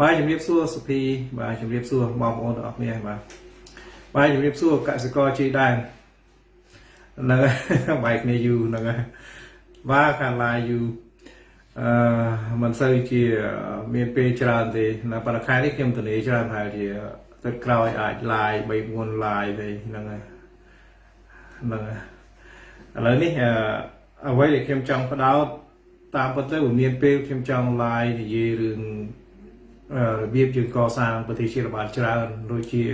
បាទជំរាបសួរសុភីបាទជំរាបសួរបងប្អូនទាំងអស់គ្នាបាទបាទជំរាបសួរកសិករជីដែនហ្នឹងហើយបែកគ្នាយូរហ្នឹងហើយបាទខាងឡាយយូរអឺមិនសូវជាមានពេលច្រើនទេនៅប៉ុន្តែខែនេះខ្ញុំទនីច្រើនហើយជាទឹកក្រោយអាចឡាយ3 4ឡាយទេហ្នឹងហើយហ្នឹងហើយឥឡូវនេះអ្វីដែលខ្ញុំចង់ផ្ដោតតាមពិតទៅមានពេលខ្ញុំចង់ឡាយនិយាយរឿង របៀបយើងកសាងប្រទេសជាតិបានច្រើនដូចជា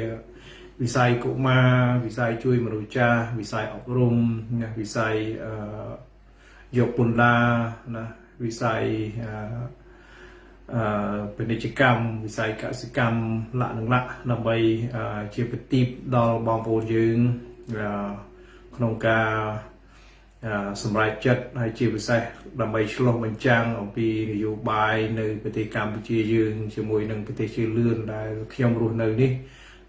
វិស័យកុមារវិស័យជួយមនុស្សចាស់វិស័យអប់រំណាវិស័យអឺយកពន្ធដារណាវិស័យអឺអឺពាណិជ្ជកម្មវិស័យកសិកម្មលក្ខណៈដើម្បីជាប្រទីបដល់បងប្អូនយើងក្នុងការ សម្រាប់ចិត្តហើយជាពិសេសដើម្បីឆ្លុះបញ្ចាំងអំពីនយោបាយនៅប្រទេសកម្ពុជាយើងជាមួយនឹងប្រទេសជឿលឿនដែលខ្ញុំរស់នៅនេះ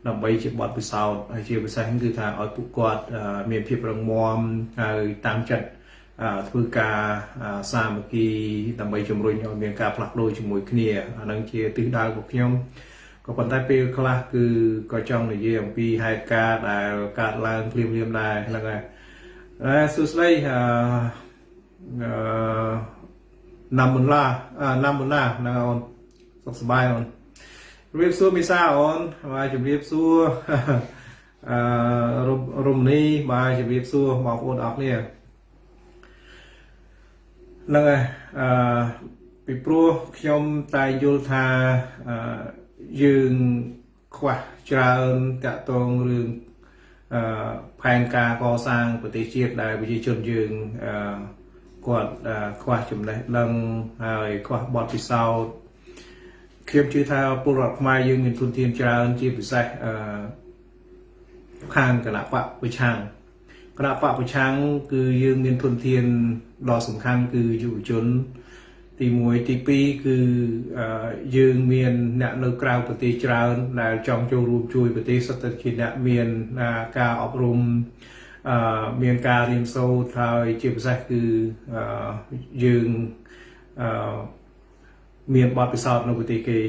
ដើម្បីជាបទពិសោធន៍ហើយជាពិសេសគឺថាឲ្យពួកគាត់មានភាពរឹងមាំហើយតាមចិត្តធ្វើការសាមគ្គីដើម្បីជំរុញឲ្យមានការផ្លាស់ប្ដូរជាមួយគ្នាអានឹងជាទិសដៅរបស់ខ្ញុំក៏ប៉ុន្តែពេលខ្លះគឺក៏ចង់និយាយអំពីហេតុការណ៍ដែលកើតឡើងភ្លាមៗដែរហ្នឹងហើយ អឺសួស្តីអឺណាំមុនឡាណាំមុនណាណាអូនសុខសប្បាយអូនជំរាបសួរមីសាអូនបាទជំរាបសួរអឺរមនីបាទជំរាបសួរបងប្អូនអរគ្នាហ្នឹងហើយអឺពីព្រោះខ្ញុំតែយល់ថាអឺយើងខ្វះច្រើនតាក់ទងរឿងអឺ ផែនការកសាងប្រទេសជាតិដែលប្រជាជនយើងអឺគាត់ខ្វះចំណេះដឹងហើយខ្វះបទពិសោធន៍ខ្ញុំជឿថាពលរដ្ឋខ្មែរយើងមានទុនធានច្រើនជាពិសេសអឺខាងគណៈបកប្រឆាំងគណៈបកប្រឆាំងគឺយើងមានទុនធានដ៏សំខាន់គឺយុវជន ទី1ទី2គឺយើងមានអ្នកនៅក្រៅប្រទេសច្រើនដែលចង់ចូលរួមជួយប្រទេសសុទ្ធតែជាអ្នកមានការអប់រំមានការរៀនសូត្រហើយជាពិសេសគឺយើងមានបទពិសោធន៍នៅប្រទេសគេ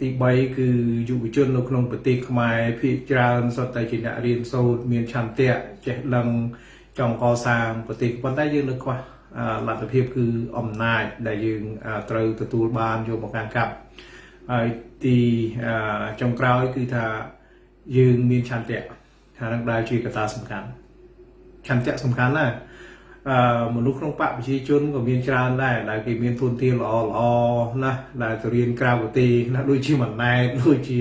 ទី3គឺយុវជននៅក្នុងប្រទេសខ្មែរភាគច្រើនសុទ្ធតែជាអ្នករៀនសូត្រមានឆន្ទៈចេះដឹងចង់កសាងប្រទេសប៉ុន្តែយើងនៅខ្វះ លទ្ធភាពគឺអំណាចដែលយើងត្រូវទទួលបានយកមកកាន់កាប់ហើយទីចុងក្រោយគឺថាយើងមានឆន្ទៈថានឹងដែលជាកត្តាសំខាន់ឆន្ទៈសំខាន់ណាស់អឺមនុស្សក្នុងបកប្រជាជនក៏មានច្រើនដែរដែលគេមានទុនធានល្អល្អណាស់ដែលទៅរៀនក្រៅប្រទេសណាដូចជាម៉ណែតដូចជា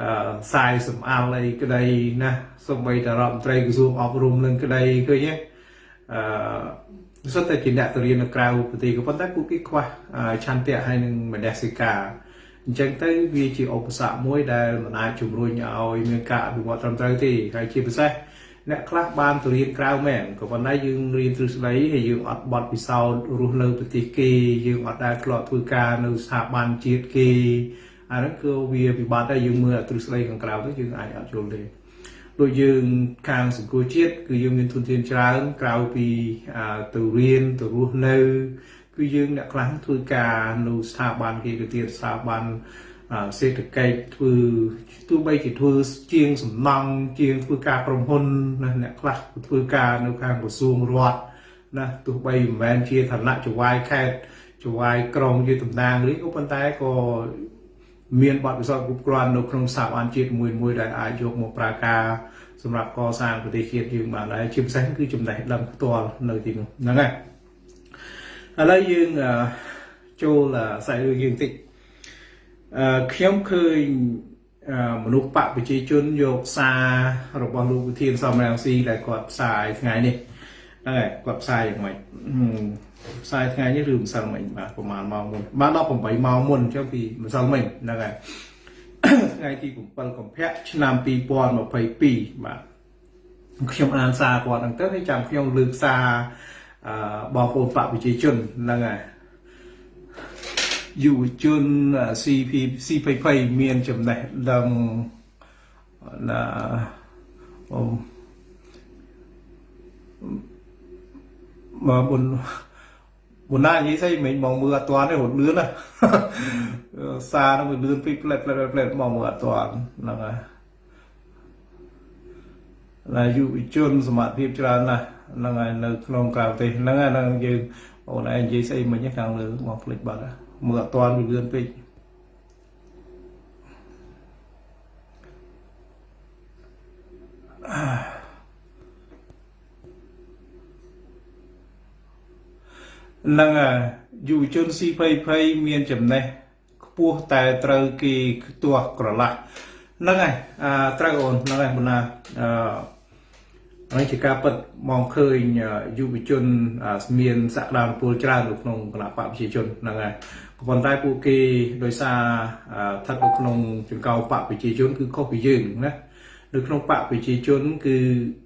អឺខ្សែសំអាល់អីក្តីណាសូម្បីតែរដ្ឋមន្ត្រីក្រសួងអប់រំនឹងក្តីឃើញទេអឺ សុទ្ធតែជាអ្នកទៅរៀននៅក្រៅប្រទេសក៏ប៉ុន្តែពួកគេខ្វះឆន្ទៈហើយនឹងមនសិការអញ្ចឹងទៅវាជាឧបសគ្គមួយដែលមិនអាចជំរុញឲ្យមានការអភិវឌ្ឍត្រឹមត្រូវទេហើយជាពិសេសអ្នកខ្លះបានទៅរៀនក្រៅមែនក៏ប៉ុន្តែយើងរៀនទ្រឹស្ដីហើយយើងអត់បត់ពិសោធន៍រស់នៅប្រទេសគេយើងអត់ដែលធ្លាប់ធ្វើការនៅស្ថាប័នជាតិគេអានោះគឺវាពិបាកដែរយើងមើលទ្រឹស្ដីខាងក្រៅទៅយើងអាចអត់យល់ទេ ដូចយើងខាងសង្គមជាតិគឺយើងមានទុនធានច្រើនក្រៅពីទៅរៀនទៅរស់នៅគឺយើងអ្នកខ្លះធ្វើការនៅស្ថាប័នគេទៅទៀតស្ថាប័នសេដ្ឋកិច្ចធ្វើទោះបីជាធ្វើជាងសំណង់ជាងធ្វើការក្រុមហ៊ុនណាអ្នកខ្លះធ្វើការនៅខាងក្រសួងរដ្ឋណាទោះបីមិនមែនជាឋានៈចវាយខេត្តចវាយក្រុងជាតំណាងឬក៏ប៉ុន្តែក៏ មានបទពិសោធន៍គ្រប់គ្រាន់នៅក្នុងស្ថាប័នជាតិមួយមួយដែលអាចយកមកប្រើការសម្រាប់កសាងប្រទេសជាតិយើងបានដែរជាពិសេសគឺចំណេះដឹងផ្ទាល់នៅទីនោះហ្នឹងហើយឥឡូវយើងចូលសាច់រឿងយើងតិចអឺខ្ញុំឃើញមនុស្សបកប្រជាជនយកសាររបស់លោកវិធានសំរងស៊ីដែលគាត់ផ្សាយថ្ងៃនេះ ហ្នឹងហើយគាត់ផ្សាយយ៉ាងម៉េចផ្សាយថ្ងៃនេះឬម្សិលមិញបាទប្រហែលម៉ោងមុនបាទ18ម៉ោងមុនចុះពីម្សិលមិញហ្នឹងហើយថ្ងៃទី7កុម្ភៈឆ្នាំ2022បាទខ្ញុំអានសារគាត់ហ្នឹងទៅហើយចាំខ្ញុំលើកសារអឺបងប្អូនបកប្រជាជនហ្នឹងហើយយុវជន CP CPP មានចំណេះដឹងណា អមមកបុនមុនណានិយាយស្អីមិញមកមើលអត់ទាន់ទេរត់លឿនណាសារហ្នឹងវាលឿនពេកផ្លែតផ្លែតផ្លែតមកមើលអត់ទាន់ហ្នឹងហើយឡាយុវជនសមត្ថភាពច្រើនណាស់ហ្នឹងហើយនៅក្នុងក្រៅប្រទេសហ្នឹងហើយហ្នឹងយើងអូនឯងនិយាយស្អីមិញខាងលើមកផ្លេចបាត់មើលអត់ទាន់វាលឿនពេក នឹងយុវជនស៊ីភ័យភ័យមានចំណេះខ្ពស់តែត្រូវគេខ្ទាស់ក្រឡាស់ហ្នឹងហើយអាត្រូវអូនហ្នឹងហើយបណ្ណាអឺហើយជាការពិតមកឃើញយុវជនមានសក្តានុពលច្រើននៅក្នុងគណៈបកប្រជាជនហ្នឹងហើយក៏ប៉ុន្តែពួកគេដោយសារស្ថិតនៅក្នុងចង្កោបកប្រជាជន គឺខុសពីយើងណានៅក្នុងបកប្រជាជន គឺ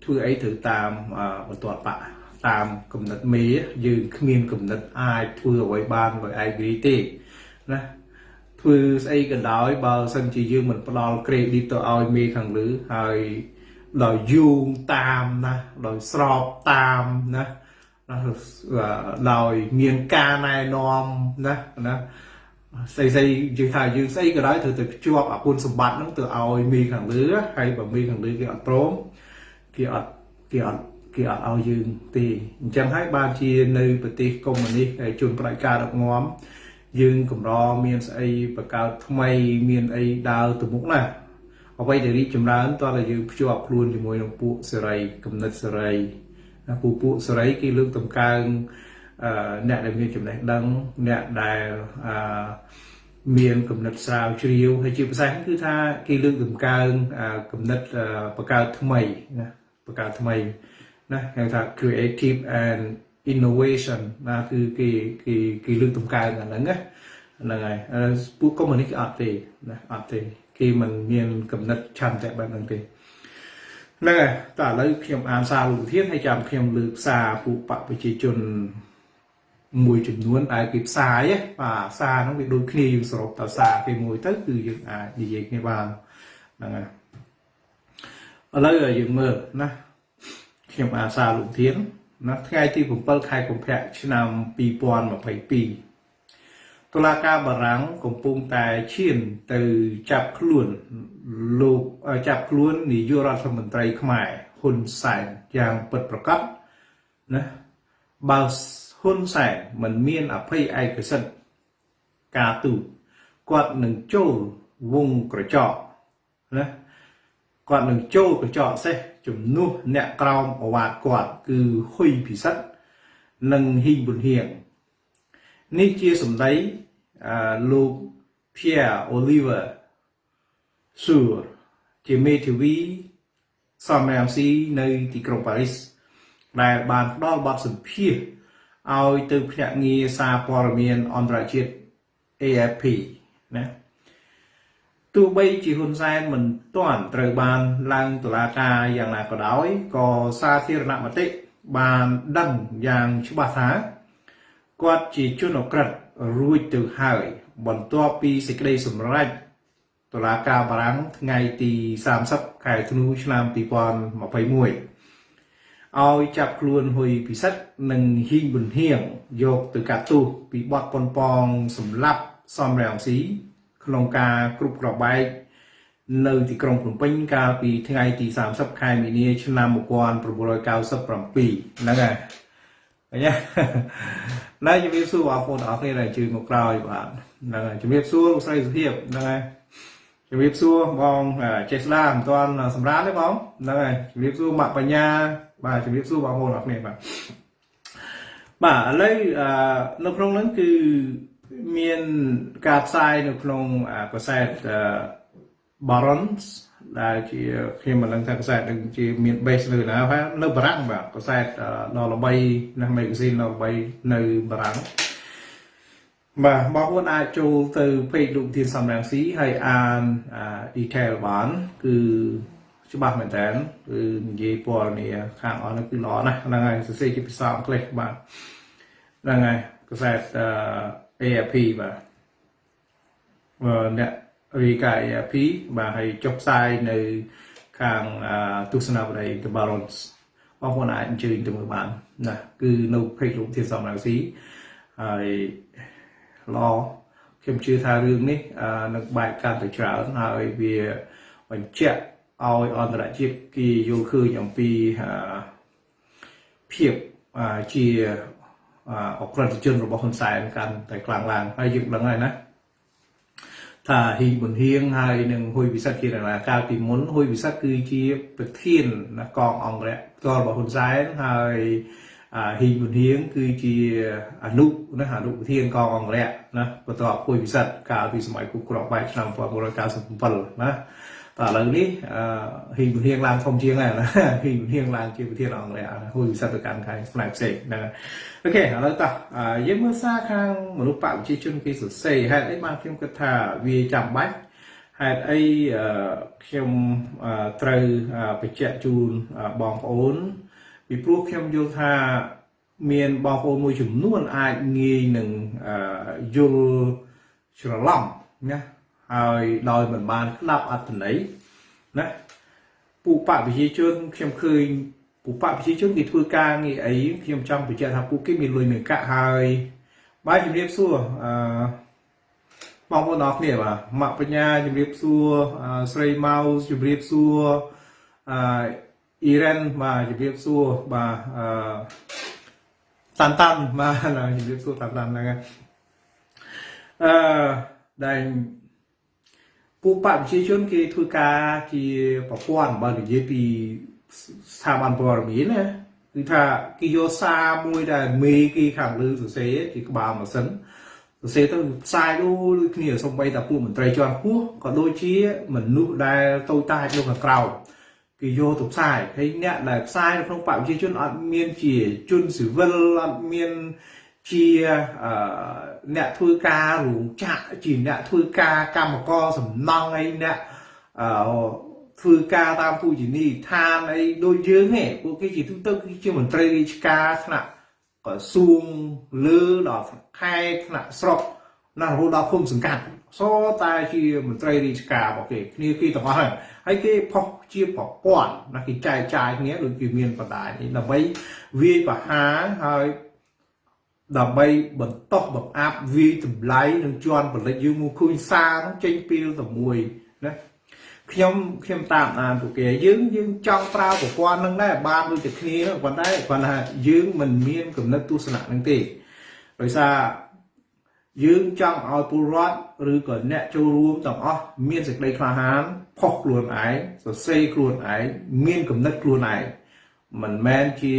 ធ្វើអីត្រូវតាមបន្ទាត់បក តាមគំនិតមេយើងគ្មានគំនិតអាចធ្វើអ្វីបានដោយឯករាជ្យទេណាធ្វើស្អីក៏ដោយបើសិនជាយើងមិនផ្ដល់ credit ទៅឲ្យមេខាងលើហើយដោយយូងតាមណាដោយស្របតាមណាដោយមានការណែនាំណាណាស្អីស្អីយើងថាយើងស្អីក៏ដោយត្រូវទៅភ្ជាប់អគុណសម្បត្តិហ្នឹងទៅឲ្យមីខាងលើហើយបើមីខាងលើគេអត់ព្រមគេអត់គេអត់ គេអត់ឲ្យយើងទេអញ្ចឹងហើយបានជានៅប្រទេសកុម្មុយនីសហើយជនផ្ដាច់ការដឹកនាំយើងកម្រមានស្អីបកកើតថ្មីមានអីដើរទៅមុខណាអ្វីដែលរីកចម្រើនតោះតែយើងភ្ជាប់ខ្លួនជាមួយនឹងពួកសេរីគំនិតសេរីពួកពួកសេរីគេលើកតម្កើងអ្នកដែលមានចំណេះដឹងអ្នកដែលមានគំនិតស្រាវជ្រាវហើយជាភាសាគឺថាគេលើកតម្កើងគំនិតបកកើតថ្មីណាបកកើតថ្មី ណាហៅថា creative and innovation ណាគឺគេគេគេលើកតម្កើងអាហ្នឹងណាហ្នឹងហើយពួកកុម្មុយនីសអត់ទេណាអត់ទេគេមិនមានគំនិតឆន្ទៈបែបហ្នឹងទេហ្នឹងហើយតើឥឡូវខ្ញុំអានសារលោកធានហើយចាំខ្ញុំលើកសារពួកបពប្រជាជនមួយចំនួនដែលគេផ្សាយបាទសារហ្នឹងវាដូចគ្នាយើងសរុបតសារគេមួយទៅគឺយើងអាចនិយាយគ្នាបានហ្នឹងហើយឥឡូវយើងមើលណា ខ្ញុំអាសាលោកធានណាថ្ងៃទី7ខែកុម្ភៈឆ្នាំ2022តុលាការបារាំងកំពុងតែឈានទៅចាប់ខ្លួនលោកចាប់ខ្លួននាយករដ្ឋមន្ត្រីខ្មែរហ៊ុនសែនយ៉ាងពិតប្រាកដណាបើហ៊ុនសែនមិនមានអភ័យឯកសិទ្ធិការទូតគាត់នឹងចូលវងក្រចកណាគាត់នឹងចូលកញ្ចក់សេះ ជំនួសអ្នកក្រោមអវាទគាត់គឺហ៊ុយពិសិដ្ឋនិងហ៊ីងប៊ុនហៀងនេះជាសម្ដីលោក Pierre Oliver Sur ជាមេធាវីសំរាមស៊ីនៅទីក្រុងប៉ារីសដែលបានផ្ដល់បទសម្ភាសឲ្យទៅភ្នាក់ងារសារព័ត៌មានអន្តរជាតិ AFP ណា ទោះបីជាហ៊ុនសែនមិនទាន់ត្រូវបានឡើងតុលាការយ៉ាងណាក៏ដោយក៏សាធារណមតិបានដឹងយ៉ាងច្បាស់ថាគាត់ជាជនអក្រិតរួចទៅហើយ បន្ទាប់ពីសេចក្តីសម្រេចតុលាការបារាំងថ្ងៃទី30ខែធ្នូឆ្នាំ2021ឲ្យចាប់ខ្លួនហ៊ុយពិសិដ្ឋនិងហ៊ីងប៊ុនហៀងយកទៅកាត់ទោសពីបទប៉ុនប៉ងសម្លាប់សំរងស៊ី ក្នុងការគ្រប់ក្របបែកនៅទីក្រុងភ្នំពេញកាលពីថ្ងៃទី30ខែមីនា ឆ្នាំ1997ហ្នឹងហើយអញ្ចឹងណែជំរាបសួរបងប្អូនទាំងអស់គ្នាដែលជួយមកក្រោយបាទហ្នឹងហើយជំរាបសួរលោកស្រីសុភាពហ្នឹងហើយជំរាបសួរបងចេស្លាមិនទាន់សម្រាប់ទេបងហ្នឹងហើយជំរាបសួរម៉ាក់បញ្ញា បាទជំរាបសួរបងប្អូនទាំងអស់គ្នាបាទបាទឥឡូវនៅក្នុងហ្នឹងគឺ មានការផ្សាយនៅក្នុងកសែត Barons ដែលជាខ្ញុំមិនដឹងថាកសែតនឹងជាមាន base នៅណាហើយនៅបារាំងបាទកសែតដ៏ល្បីណាស់ magazine ដ៏ល្បីនៅបារាំងបាទបងប្អូនអាចចូលទៅ page លោកធានសំរងស៊ីហើយអាន detail បានគឺច្បាស់មែនតើគឺនិយាយព័ត៌មានខាងអស់នោះគឺល្អណាស់ហ្នឹងហើយសរសេរជាភាសាអង់គ្លេសបាទហ្នឹងហើយកសែត AFP បាទអ្នករាយការណ៍ AFP បាទហើយចុះផ្សាយនៅខាងទស្សនាវដ្តី The Barons បងប្អូនអាចអញ្ជើញទៅមើលបានណាគឺនៅ page លោកធានសំរងស៊ីហហើយឡខ្ញុំជឿថារឿងនេះនឹងបែកកាន់តែច្រើនហើយវាបញ្ជាក់ឲ្យអន្តរជាតិគេយល់ឃើញអំពីភាពជា អក្រិតជនរបស់ហ៊ុនសែនកាន់តែខ្លាំងឡើងហើយយើងដឹងហើយណាថាហ៊ីប៊ុនហៀងហើយនឹងហ៊ុយវិសិទ្ធជារាកាលពីមុនហ៊ុយវិសិទ្ធគឺជាប្រធានកងអង្គរៈផ្ទាល់របស់ហ៊ុនសែនហើយហ៊ីប៊ុនហៀងគឺជាអនុណាអនុប្រធានកងអង្គរៈណាបន្ទាប់ហ៊ុយវិសិទ្ធកាលពីសម័យគុកក្របែកឆ្នាំ1997ណាតែ ឥឡូវនេះហ៊ីប៊ុនហៀងឡើងធំជាងហើយណាហ៊ីប៊ុនហៀងឡើងជាប្រធានអង្គរៈហ៊ុយវិសិទ្ធទៅកាន់ខាងផ្នែកផ្សេងហ្នឹងអូខេឥឡូវតោះយើងមើលសារខាងមនុស្សបកប្រជាជនគេសរសេរហេតុអីបានខ្ញុំគិតថាវាចាំបាច់ហេតុអីខ្ញុំត្រូវបញ្ជាក់ជូនបងប្អូនពីព្រោះខ្ញុំយល់ថាមានបងប្អូនមួយចំនួនអាចងាយនឹងយល់ច្រឡំណា ហើយដោយមិនបានស្ដាប់អត្ថន័យណាពួកបកប្រជាជនខ្ញុំឃើញពួកបកប្រជាជនគេធ្វើការងារអីខ្ញុំចង់បញ្ជាក់ថាពួកគេមានលុយមានកាក់ហើយបាទជំរាបសួរអឺបងប្អូនអរគ្នាបាទម៉ាក់បញ្ញាជំរាបសួរស្រីម៉ៅជំរាបសួរអឺអ៊ីរ៉ានបាទជំរាបសួរបាទអឺតាន់តាន់បាទជំរាបសួរតាន់តាន់ហ្នឹងអឺដែល ពួកបកប្រជាជនគេធ្វើការជាប្រព័ន្ធបើនិយាយពីស្ថាប័នព័ត៌មានណាគឺថាគេយកសារមួយដែលមេគេខាងលើសរសេរគេក្បាលម៉ាស៊ីនសរសេរទៅផ្សាយដូចគ្នាសំបីតាពួកមន្ត្រីជាន់ខ្ពស់ក៏ដូចជាមនុស្សដែលតូចតាចនៅខាងក្រៅគេយកទៅផ្សាយហើយអ្នកដែលផ្សាយនៅក្នុងបកប្រជាជនអត់មានជាជនស៊ីវិលអត់មានជាអ្នកធ្វើការរោងចក្រជាអ្នកធ្វើការកម្មករសំណង់អីអ្នកធ្វើការតាមពូជនីឋានអីដូចយើងទេពួកគេជាទូទៅគឺជាមន្ត្រីរាជការថ្នាក់ក្រសួងលើដល់ខេត្តថ្នាក់ស្រុកណារហូតដល់ភូមិសង្កាត់សតែជាមន្ត្រីរាជការរបស់គេគ្នាគេទាំងអស់ហើយហើយគេផុសជាប្រព័ន្ធណាគេចែកចាយគ្នាដូចគេមានបណ្ដាញដើម្បីវាយប្រហារហើយ ដើម្បីបន្តបង្អាប់វាយតម្លៃនឹងជន់ផលិតយើងមកឃើញសារនោះចេញពីលតែមួយណាខ្ញុំខ្ញុំតាមអានពួកគេយើងយើងចង់ប្រើប្រព័ន្ធនឹងដែរបានដូចតែគ្នាប៉ុន្តែគាត់ថាយើងមិនមានគំនិតទស្សនៈនឹងទេដោយសារយើងចង់ឲ្យពលរដ្ឋឬក៏អ្នកចូលរួមទាំងអស់មានសេចក្តីក្លាហានផុសខ្លួនឯងសរសេរខ្លួនឯងមានគំនិតខ្លួនឯងមិនមែនជា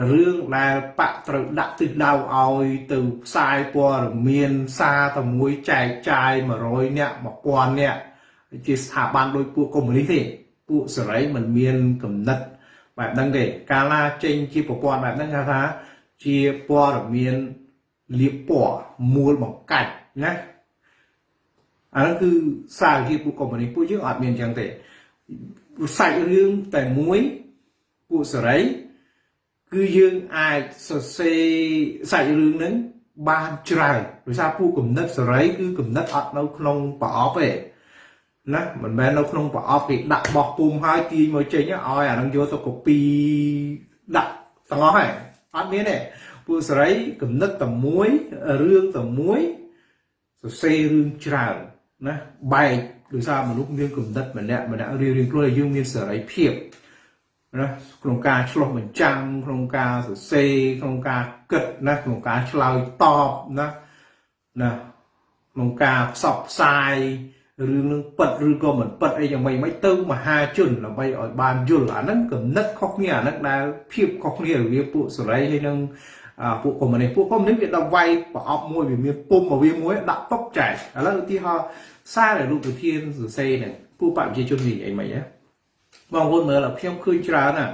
រឿងដែលបាក់ត្រូវដាក់ទិសដៅឲ្យទៅផ្សាយព័ត៌មានសារតែមួយចែកចាយ100នាក់1000នាក់ជាស្ថាប័នដោយពួកកុម្មុយនីសទេពួកសេរីមិនមានគំនិតបែបហ្នឹងទេកាលណាចេញជាប្រព័ន្ធបែបហ្នឹងគេថាជាព័ត៌មានលៀបពណ៌មូលបង្កាច់ណាអានោះគឺសារជាពួកកុម្មុយនីសពួកយើងអត់មានអញ្ចឹងទេសាច់រឿងតែមួយពួកសេរី គឺយើងអាចសរសេរសាច់រឿងហ្នឹងបានច្រើនដោយសារពួកគំនិតសេរីគឺគំនិតអត់នៅក្នុងប្រអប់ទេណាមិនមែននៅក្នុងប្រអប់គេដាក់បោះពុំហើយទាញមកចេញឲ្យអានឹងយកទៅ copy ដាក់ទាំងអស់ហើយអត់មានទេពួកសេរីគំនិតតែមួយរឿងតែមួយសរសេររឿងច្រើនណាបែកដោយសារមនុស្សមានគំនិតម្នាក់ម្នាក់រៀងៗខ្លួនយើងមានសេរីភាព ណាក្នុងការឆ្លោះបញ្ចាំងក្នុងការសរសេរក្នុងការគិតណាក្នុងការឆ្លើយតបណាណាក្នុងការផ្សព្វផ្សាយរឿងនឹងពិតឬក៏មិនពិតអីយ៉ាងម៉េចមិនទៅមហាជនដើម្បីឲ្យបានយល់អាហ្នឹងកំណត់ខុសគ្នាអាហ្នឹងដែលភាពខុសគ្នារវាងពួកសេរីហើយនឹងពួកកុម្មុយនីសពួកកុម្មុយនីសវាដល់វាយប្រអប់មួយវាមានពុំមកវាមួយដាក់តុកចែកឥឡូវឧទាហរណ៍សារដែលលោកប្រធានសរសេរហ្នឹងពួកបព្វជិជននិយាយអីមិនហ៎ បងប្អូនមើលខ្ញុំឃើញច្រើនណា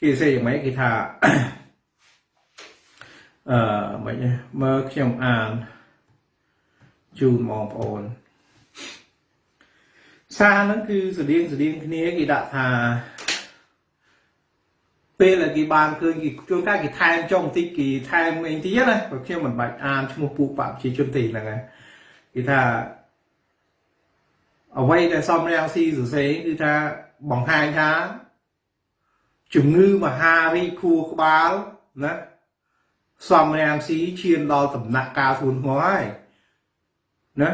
គេសេយ៉ាងម៉េចគេថាអឺមិនមើលខ្ញុំអានជូនបងប្អូនសារហ្នឹងគឺស្តៀងស្តៀងគ្នាគេដាក់ថាពេលដែលគេបានឃើញគេជួនកាលគេថែមចុងបន្តិចគេថែមអីតិចណាព្រោះខ្ញុំមិនបាច់អានឈ្មោះពួកបព្វជិជនទេហ្នឹងហើយគេថាអ្វីដែលសំរាំងស៊ីសរសេរគឺថា បង្ហាញថាជំងឺមហារីកខួរក្បាលណាសំរាំងស៊ីឈានដល់ដំណាក់កាលធ្ងន់ធ្ងរហើយណា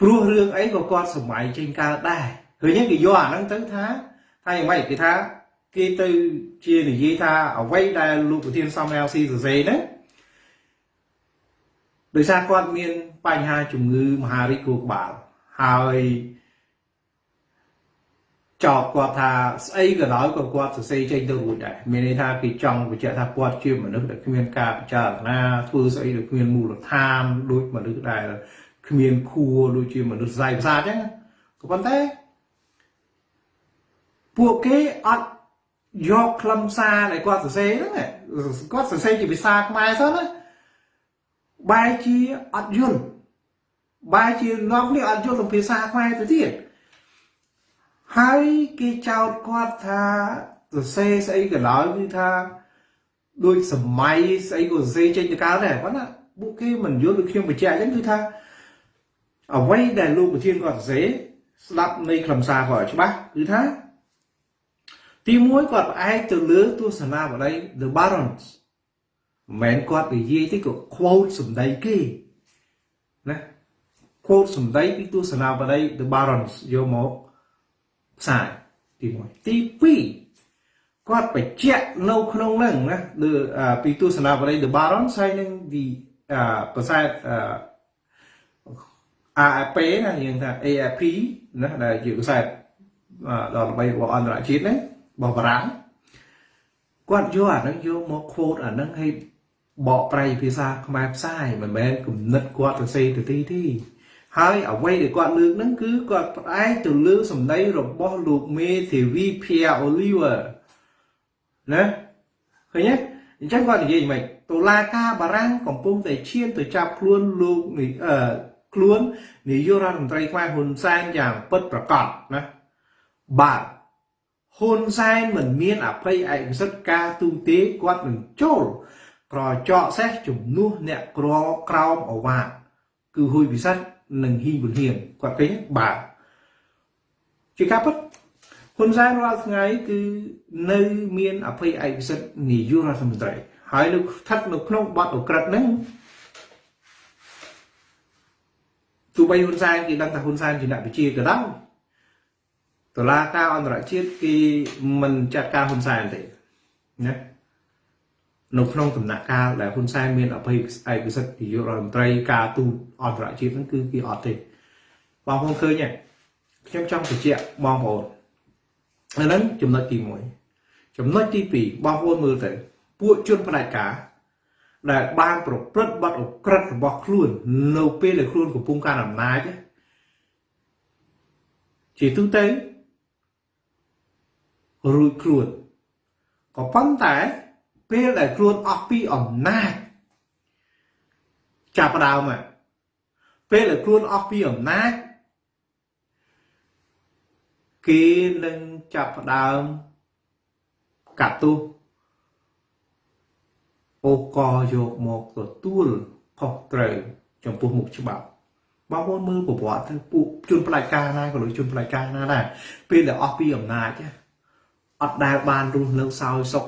ព្រោះរឿងអីក៏គាត់សម័យចេញកើតដែរឃើញគេយកអាហ្នឹងទៅថាថាយ៉ាងម៉េចគេថាគេទៅជានិយាយថាអ្វីដែលលោកប្រធានសំរាំងស៊ីសរសេរហ្នឹងដោយសារគាត់មានបញ្ហាជំងឺមហារីកគ្រូក្បាលហើយ ចោទគាត់ថាស្អីក៏ដោយក៏គាត់សរសេរចេញទៅរួចដែរមានន័យថាគេចង់បញ្ជាក់ថាគាត់ជាមនុស្សដែលគ្មានការពិចារណាធ្វើស្អីដែលគ្មានមូលដ្ឋានដូចមនុស្សដែលគ្មានខួរដូចជាមនុស្សស្អីផ្សាអញ្ចឹងក៏ប៉ុន្តែពួកគេអត់យកខ្លឹមសារដែលគាត់សរសេរហ្នឹងគាត់សរសេរជាភាសាខ្មែរសោះណាបែរជាអត់យល់បែរជានាំគ្នាអត់យល់ភាសាខ្មែរទៅទៀត ហើយគេចោទគាត់ថាសរសេរស្អីក៏ដោយគឺថាដូចសម័យស្អីក៏សរសេរចេញទៅកើតដែរប៉ុន្តែពួកគេមិនយល់ដូចខ្ញុំបញ្ជាក់អញ្ចឹងគឺថាអ្វីដែលលោកប្រធានគាត់សរសេរស្ដាប់នៃខ្លឹមសារគាត់ច្បាស់គឺថាទីមួយគាត់ផ្អែកទៅលើទស្សនាបដី The Barons មិនមែនគាត់និយាយទេក៏ quote សម្ដីគេណា quote សម្ដីពីទស្សនាបដី The Barons យកមក ផ្សាយទី1ទី2គាត់បញ្ជាក់នៅក្នុងហ្នឹងណាពីទស្សនាបរិយ The Baron ហើយនឹង the ប្រសាទ AFP ណាយើងថា AFP ណាដែលជាប្រសាទដល់ល្បីរបស់អន្តរជាតិហ្នឹងរបស់បារាំងគាត់យកអាហ្នឹងយកមក quote អាហ្នឹងឲ្យបកប្រែភាសាខ្មែរផ្សាយមិនមែនគំនិតគាត់ទៅសេទៅទីទេ ហើយអ្វីដែលគាត់លើកហ្នឹងគឺគាត់ផ្អែកទៅលើសម្ដីរបស់លោកមេធាវី Pierre Oliver ណាឃើញទេអញ្ចឹងគាត់និយាយម៉េចតុលាការបារាំងកំពុងតែឈានទៅចាប់ខ្លួនលោកនេះអឺខ្លួននាយករដ្ឋមន្ត្រីខ្មែរហ៊ុនសែនយ៉ាងពិតប្រាកដណាបាទហ៊ុនសែនមិនមានអភ័យឯកសិទ្ធិការទូទេគាត់នឹងចូលក្រចកសេះជំនួសអ្នកក្រក្រោមអវាទគឺហ៊ុយពិសិដ្ឋ និងហ៊ីប៊ុនហៀងគាត់ឃើញបាទជាការពិតហ៊ុនសែនរាល់ថ្ងៃគឺនៅមានអភ័យឯកសិទ្ធិនាយករដ្ឋមន្ត្រីហើយនៅស្ថិតនៅក្នុងបទអក្រិតហ្នឹងទោះបីហ៊ុនសែនគេដឹងថាហ៊ុនសែនជាអ្នកវិជាក៏ដោយតឡាការអន្តរជាតិគេមិនចាត់ការហ៊ុនសែនទេណា នៅក្នុងដំណាក់កាលដែលហ៊ុនសែនមានអភ័យឯកសិទ្ធិនាយករដ្ឋមន្ត្រីការទូតអន្តរជាតិហ្នឹងគឺគេអត់ទេបងប្អូនឃើញទេខ្ញុំចង់បញ្ជាក់បងប្អូនអាហ្នឹងចំណុចទី1ចំណុចទី2បងប្អូនមើលទៅពួកជនផ្ដាច់ការដែលបានប្រព្រឹត្តបទអក្រិតរបស់ខ្លួន នៅពេលដែលខ្លួនកំពុងកាន់អំណាចជាទូទៅរួចខ្លួនក៏ប៉ុន្តែ ពេលដែលខ្លួនអស់ពីអំណាចចាប់ដើមមកពេលដែលខ្លួនអស់ពីអំណាចគេនឹងចាប់ផ្ដើមកាត់ទោសអូកយកមកទទួលខុសត្រូវចំពោះមុខច្បាប់បងប្អូនមើលប្រវត្តិទៅពួកជនផ្ដាច់ការណាក៏ដូចជនផ្ដាច់ការណាដែរពេលដែលអស់ពីអំណាចអត់ដែលបានរស់នៅសោយសុខ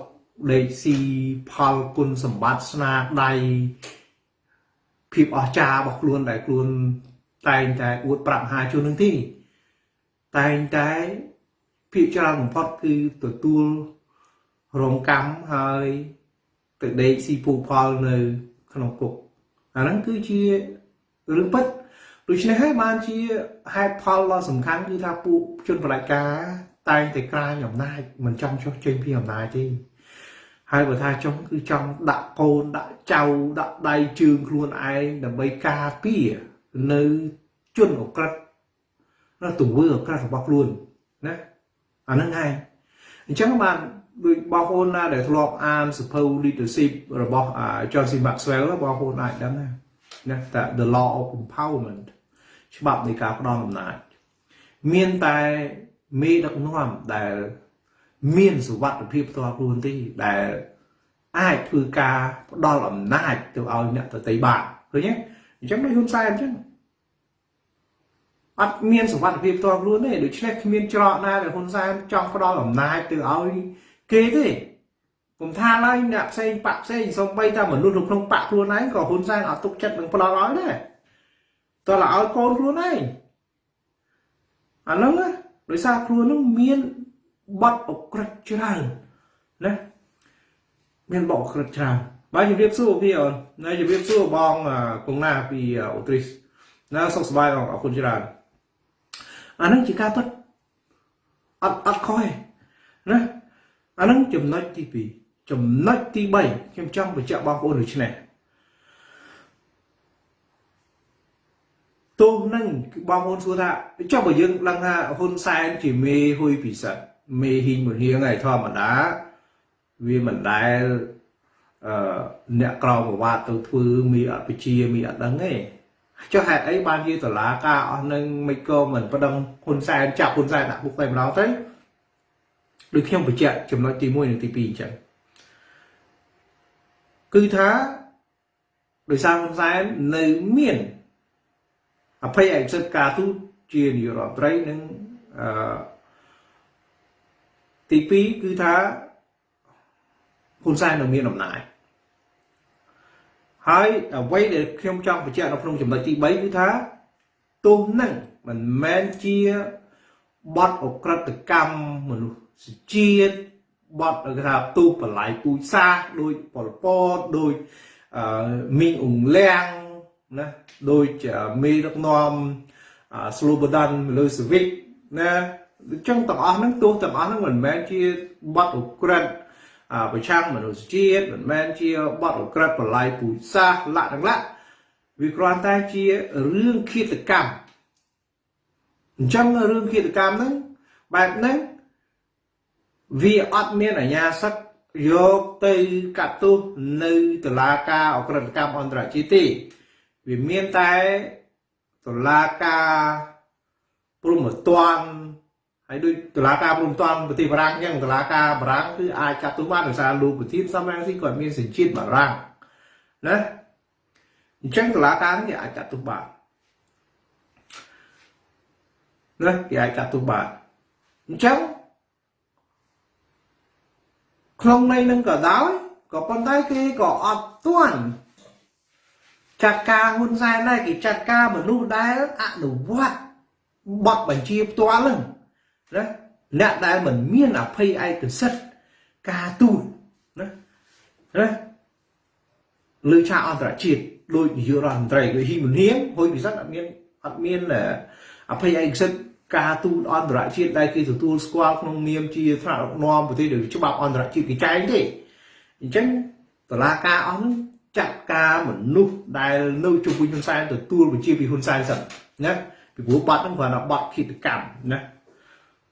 ដេកស៊ីផលគុណសម្បត្តិស្នាដៃភាពអស្ចារ្យរបស់ខ្លួនដែលខ្លួនតែងតែអួតប្រាប់មហាជននឹងទេតែងតែភាគច្រើនបំផុតគឺទទួលរងកម្មហើយទៅដេកស៊ីពូផលនៅក្នុងគុកអាហ្នឹងគឺជារឿងពិតដូច្នេះហើយបានជាហេតុផលដ៏សំខាន់គឺថាពួកជនបដិការតែងតែក្រាញអំណាចមិនចង់ចុះចេញពីអំណាចទេ ហើយបើថាចង់គឺចង់ដាក់កូនដាក់ចៅដាក់ដៃជើងខ្លួនឯងដើម្បីការពារនៅជនអក្រិតនៅទង្វើអក្រិតរបស់ខ្លួនណាអាហ្នឹងឯងអញ្ចឹងបានដូចបងប្អូនណាដែលធ្លាប់អានសភៅ leadership របស់ John C Maxwell បងប្អូនអាចដឹងណាណាតែ the law of empowerment ច្បាប់នៃការផ្ដល់អំណាចមានតែមេដឹកនាំដែល មានសុវត្ថិភាពផ្ទាល់ខ្លួនទេដែលអាចធ្វើការផ្ដល់អំណាចទៅឲ្យអ្នកតន្ត្រីបានឃើញទេអញ្ចឹងដូចហ៊ុនសែនអញ្ចឹងអត់មានសុវត្ថិភាពផ្ទាល់ខ្លួនទេដូច្នេះគ្មានច្រកណាដែលហ៊ុនសែនចង់ផ្ដល់អំណាចទៅឲ្យគេទេកុំថាឡើយអ្នកផ្សេងបាក់ផ្សេងសំបីតែមនុស្សនៅក្នុងបាក់ខ្លួនឯងក៏ហ៊ុនសែនអត់ទុកចិត្តនឹងផ្ដល់ឲ្យដែរតើឲ្យកូនខ្លួនឯងអាហ្នឹងដោយសារខ្លួនហ្នឹងមាន បត់អក្រិតច្រើនណាមានបត់អក្រិតច្រើនបាទជំរាបសួរพี่អូនណាជំរាបសួរបងកងណាពីអូទ្រីសណាសុខសប្បាយបងអរគុណច្រើនអាហ្នឹងជាការពិតអត់អត់ខុសទេណាអាហ្នឹងចំណុចទី2ចំណុចទី3ខ្ញុំចង់បញ្ជាក់បងប្អូនដូចនេះទោះនឹងបងប្អូនសួរថាចុះបើយើងដឹងថាហ៊ុនសែនជាមេហ៊ុយពិសិដ្ឋ មេហ៊ីងមលៀងឯធម្មតាវាមិនដែលអឺអ្នកក្រមប្រវត្តិទៅធ្វើមីអបជាមីអត់ដឹងទេចុះហេតុអីបានជាតឡាការអស់នឹងមិនក៏មិនប្តឹងហ៊ុនសែនចាប់ហ៊ុនសែនដាក់គុកតែម្ដងទៅដូចខ្ញុំបញ្ជាក់ចំណុចទី1និងទី2អញ្ចឹងគឺថាដោយសារហ៊ុនសែននៅមានអភ័យឯកសិទ្ធិការទូតជានាយករដ្ឋមន្ត្រីនិងអឺ ទី2គឺថាហ៊ុនសែននៅមានអំណាចហើយអ្វីដែលខ្ញុំចង់បញ្ជាក់នៅក្នុងចំណុចទី3គឺថាទោះនឹងមិនមែនជាបទអក្រិតកម្មមនុស្សជាតិបទគេថាទូបល័យពូជសាសដោយប៉ុលពតដោយអឺមីងអ៊ុងលៀងណាដូចមេដឹកនាំស្លូបដានមលឺសវិកណា អញ្ចឹងទាំងអស់ហ្នឹងទោះទាំងអស់ហ្នឹងមិនមែនជាបទអក្រិតប្រឆាំងមនុស្សជាតិមិនមែនជាបទអក្រិតបលាយពូជសាសលក្ខទាំងលក្ខវាគ្រាន់តែជារឿងឃាតកម្មអញ្ចឹងរឿងឃាតកម្មហ្នឹងបែបហ្នឹងវាអត់មានអាជ្ញាសិទ្ធិយកទៅកាត់ទោសនៅតុលាការអក្រិតកម្មអន្តរជាតិទេវាមានតែតុលាការព្រំតន់ ហើយដូចតឡាការព្រំតន់ប្រទេសបារាំងអញ្ចឹងតឡាការបារាំងគឺអាចកាត់ទោសបានដោយសារលោកប្រធានសំរងស៊ីគាត់មានសញ្ជាតិបារាំងណាអញ្ចឹងតឡាការនេះអាចកាត់ទោសបានណាគេអាចកាត់ទោសបានអញ្ចឹងក្នុងន័យនឹងក៏ដោយក៏ប៉ុន្តែគេក៏អត់ទាន់ចាត់ការហ៊ុនសែនដែរគេចាត់ការមនុស្សដែលអនុវត្តបទបញ្ជាផ្ទាល់ហ្នឹង ណាអ្នកដែលមិនមានអភ័យឯកសិទ្ធការទូតណាណាលើឆាកអន្តរជាតិដោយនាយករដ្ឋមន្ត្រីដូចហ៊ីមុនហៀងហួយពិសិដ្ឋអត់មានអត់មានអភ័យឯកសិទ្ធការទូតអន្តរជាតិដែលគេទទួលស្គាល់ក្នុងនាមជាថ្នាក់ដឹកនាំប្រទេសដែលច្បាប់អន្តរជាតិគេចែងទេអញ្ចឹងតឡាការអស់នោះចាត់ការមនុស្សដែលនៅជុំវិញហ៊ុនសែនទទួលវិជាពីហ៊ុនសែនសិនណាពីព្រោះបាត់ហ្នឹងគ្រាន់តែបាត់គិតកម្មណា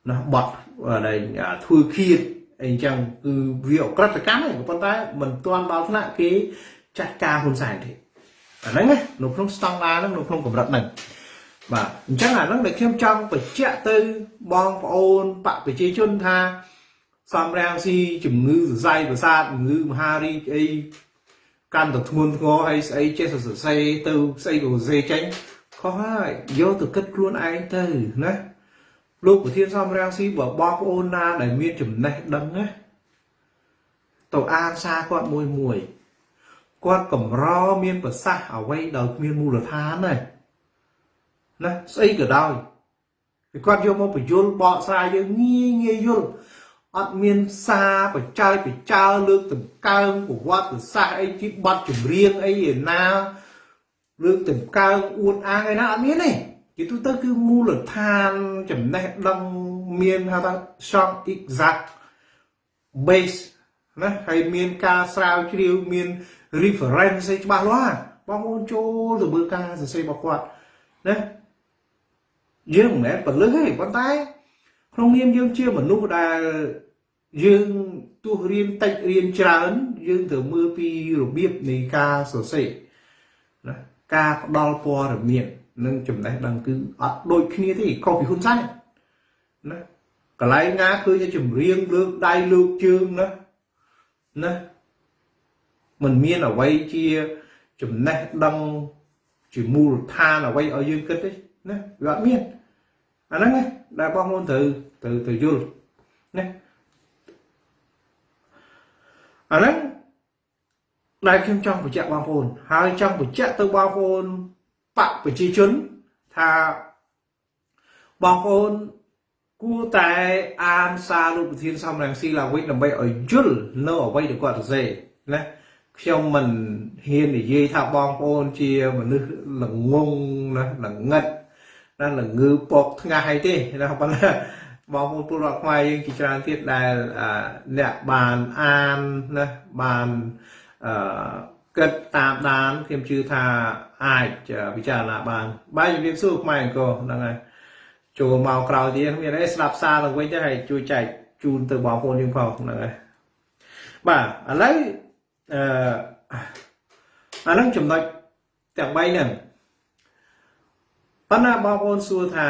ណាបត់ដែលធ្វើឃាតអីចឹងគឺវាអក្រិតកម្មទេប៉ុន្តែមិនទាន់ដល់ថ្នាក់គេចាត់ការហ៊ុនសែនទេអាហ្នឹងនៅក្នុងស្តង់ដារហ្នឹងនៅក្នុងកម្រិតហ្នឹងបាទអញ្ចឹងអាហ្នឹងដែលខ្ញុំចង់បញ្ជាក់ទៅបងប្អូនបកប្រជាជនថាសំរាំងស៊ីជំងឺសរសៃប្រសាទជំងឺមហារីកអីកាន់តែធ្ងន់ធ្ងរហើយស្អីចេះសរសេរទៅស្អីក៏សរសេរចេញខុសហើយយកទៅគិតខ្លួនឯងទៅណា លោកប្រធានសំរាំងស៊ីបើបងប្អូនណាដែលមានចំណេះដឹងណាទៅអានសារគាត់មួយមួយគាត់កម្រមានប្រសាសន៍អ្វីដោយគ្មានមូលដ្ឋានណាណាស្អីក៏ដោយគាត់យកមកបញ្យលបកស្រាយយើងងាយងាយយល់អត់មានសារបច្ច័យបច្ចើលើកដង្កើងប្រវត្តិសាស្ត្រអីជាបាត់ចម្រៀងអីឯណាលើកដង្កើងអួតអាងឯណាអត់មានទេ ជាទូទៅគឺមូលដ្ឋានចំណេះដឹងមានហៅថា short exact base ណាហើយមានការស្រាវជ្រាវមាន reference ឯច្បាស់លាស់បងប្អូនចូលទៅមើលការសរសេររបស់គាត់ណាយើងមិនមែនពលឹះទេប៉ុន្តែ ក្នុងនាមយើងជាមនុស្សដែលយើងទោះរៀនតិចរៀនច្រើន យើងត្រូវមើលពីរបៀបនៃការសរសេរណាការផ្ដល់ព័ត៌មាន និងចំណេះដឹងគឺអត់ដូចគ្នាទេខុសពីហ៊ុនសែនណាកន្លែងណាឃើញចម្រៀងលើកដៃលើកជើងណាណាมันមានអ្វីជាចំណេះដឹងជាមូលដ្ឋានអ្វីឲ្យយើងគិតទេណាវាអត់មានអាហ្នឹងណាដែលបងប្អូនត្រូវត្រូវត្រូវយល់ណាអាហ្នឹងដែលខ្ញុំចង់បញ្ជាក់បងប្អូនហើយចង់បញ្ជាក់ទៅបងប្អូន បកប្រជាជនថាបងប្អូនគួរតែអានសារលោកប្រធានសំរងស៊ីឡើងវិញដើម្បីឲ្យយល់នៅអ្វីដែលគាត់សរសេរណាខ្ញុំមិនហ៊ាននិយាយថាបងប្អូនជាមនុស្សល្ងងណាល្ងឹតណាល្ងឺពកថ្ងាស់អីទេណាប៉ុន្តែបងប្អូនពលរដ្ឋខ្មែរយើងជាច្រើនទៀតដែលអ្នកបានអានណាបានអឺ គិតតាមដានខ្ញុំជឿថាអាចពិចារណាបានបាយជំរាបសួរខ្មែរអង្គហ្នឹងហើយចូលមកក្រោយទៀតមានអីស្ដាប់សារទៅវិញទៅហើយជួយចែកជូនទៅបងប្អូនយើងផងហ្នឹងហើយបាទឥឡូវអឺអានឹងចំណុចទាំង3ហ្នឹងប៉ុន្តែបងប្អូនសួរថា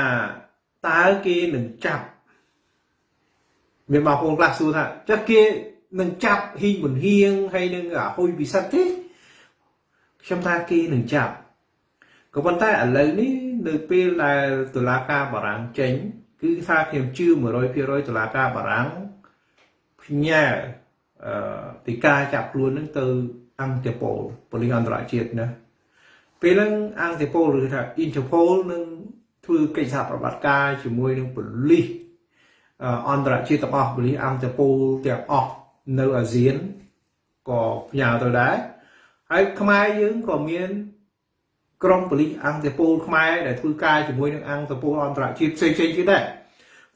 តើគេនឹងចាប់មានបងប្អូនខ្លះសួរថាចុះគេនឹងចាប់ហ៊ីងបុនហៀងហើយនឹងហុយពិសិដ្ឋទេ ខ្ញុំថាគេនឹងចាប់ក៏ប៉ុន្តែឥឡូវនេះនៅពេលដែលតុលាការបារាំងចេញ គឺថាខ្ញុំជឿ100%តុលាការបារាំងផ្ញើអឺទីការចាប់ខ្លួននឹងទៅអង្គតប៉ូលប៉ូលីសអន្តរជាតិណាពេលហ្នឹងអង្គតប៉ូលឬថា Interpol នឹងធ្វើកិច្ចសហប្រតិបត្តិការជាមួយនឹងប៉ូលីសអន្តរជាតិទាំងអស់ប៉ូលីសអង្គតប៉ូលទាំងអស់នៅអាស៊ានក៏ផ្ញើទៅដែរ ហើយខ្មែរយើងក៏មានក្រុមប៉ូលីសអង្គតពលខ្មែរដែលធ្វើការជាមួយនឹងអង្គតពលអន្តរជាតិផ្សេងៗទៀតដែរ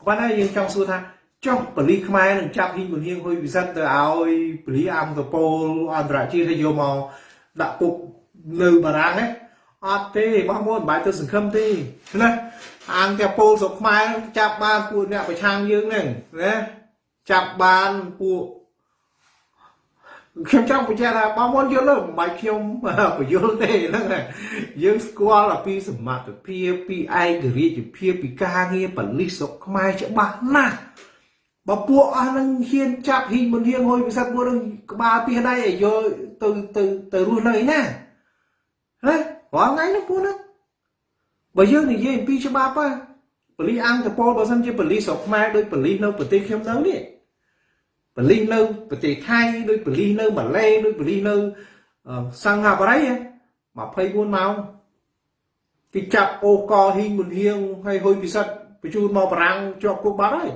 ប៉ុន្តែយើងចង់សួរថាចុះប៉ូលីសខ្មែរនឹងចាប់ហ៊ីងបុនហៀងហ៊ុយវិសិទ្ធទៅឲ្យប៉ូលីសអង្គតពលអន្តរជាតិឲ្យយកមកដាក់គុកនៅបារាំងហ្នឹងអត់ទេបងប្អូនមិនបាច់ទៅសង្ឃឹមទេណាអង្គតពលស្រុកខ្មែរចាប់បានពួកអ្នកប្រឆាំងយើងហ្នឹងណាចាប់បានពួក ខ្ញុំចង់បញ្ជាក់ថាបងប្អូនយល់ទេមិនបាច់ខ្ញុំបញ្យល់ទេហ្នឹងយើងស្គាល់ពីសមត្ថភាពពីឯករាជ្យភាពពីការងារបលិសស្រុកខ្មែរច្បាស់ណាស់បើពួកអស់នឹងហ៊ានចាប់ហ៊ីងមិនហ៊ានហួយពិសិដ្ឋពួកនឹងក្បាលពីដៃឲ្យយកទៅទៅទៅរស់នៅណាហ៎រាល់ថ្ងៃនោះពួកហ្នឹងបើយើងនិយាយអំពីច្បាប់ប៉ប៉ូលីសអង្គតពលបើសិនជាប៉ូលីសស្រុកខ្មែរដោយប៉ូលីសនៅប្រទេសខ្ញុំនៅនេះ បលិសនៅប្រទេសថៃដូចបលិសនៅម៉ាឡេដូចបលិសនៅសិង្ហបុរី24ម៉ោងគេចាប់អូកហ៊ីងមុនហៀងហើយហុយពិសិដ្ឋបញ្ជូនមកបារាំងជាប់គុកបាត់ហើយ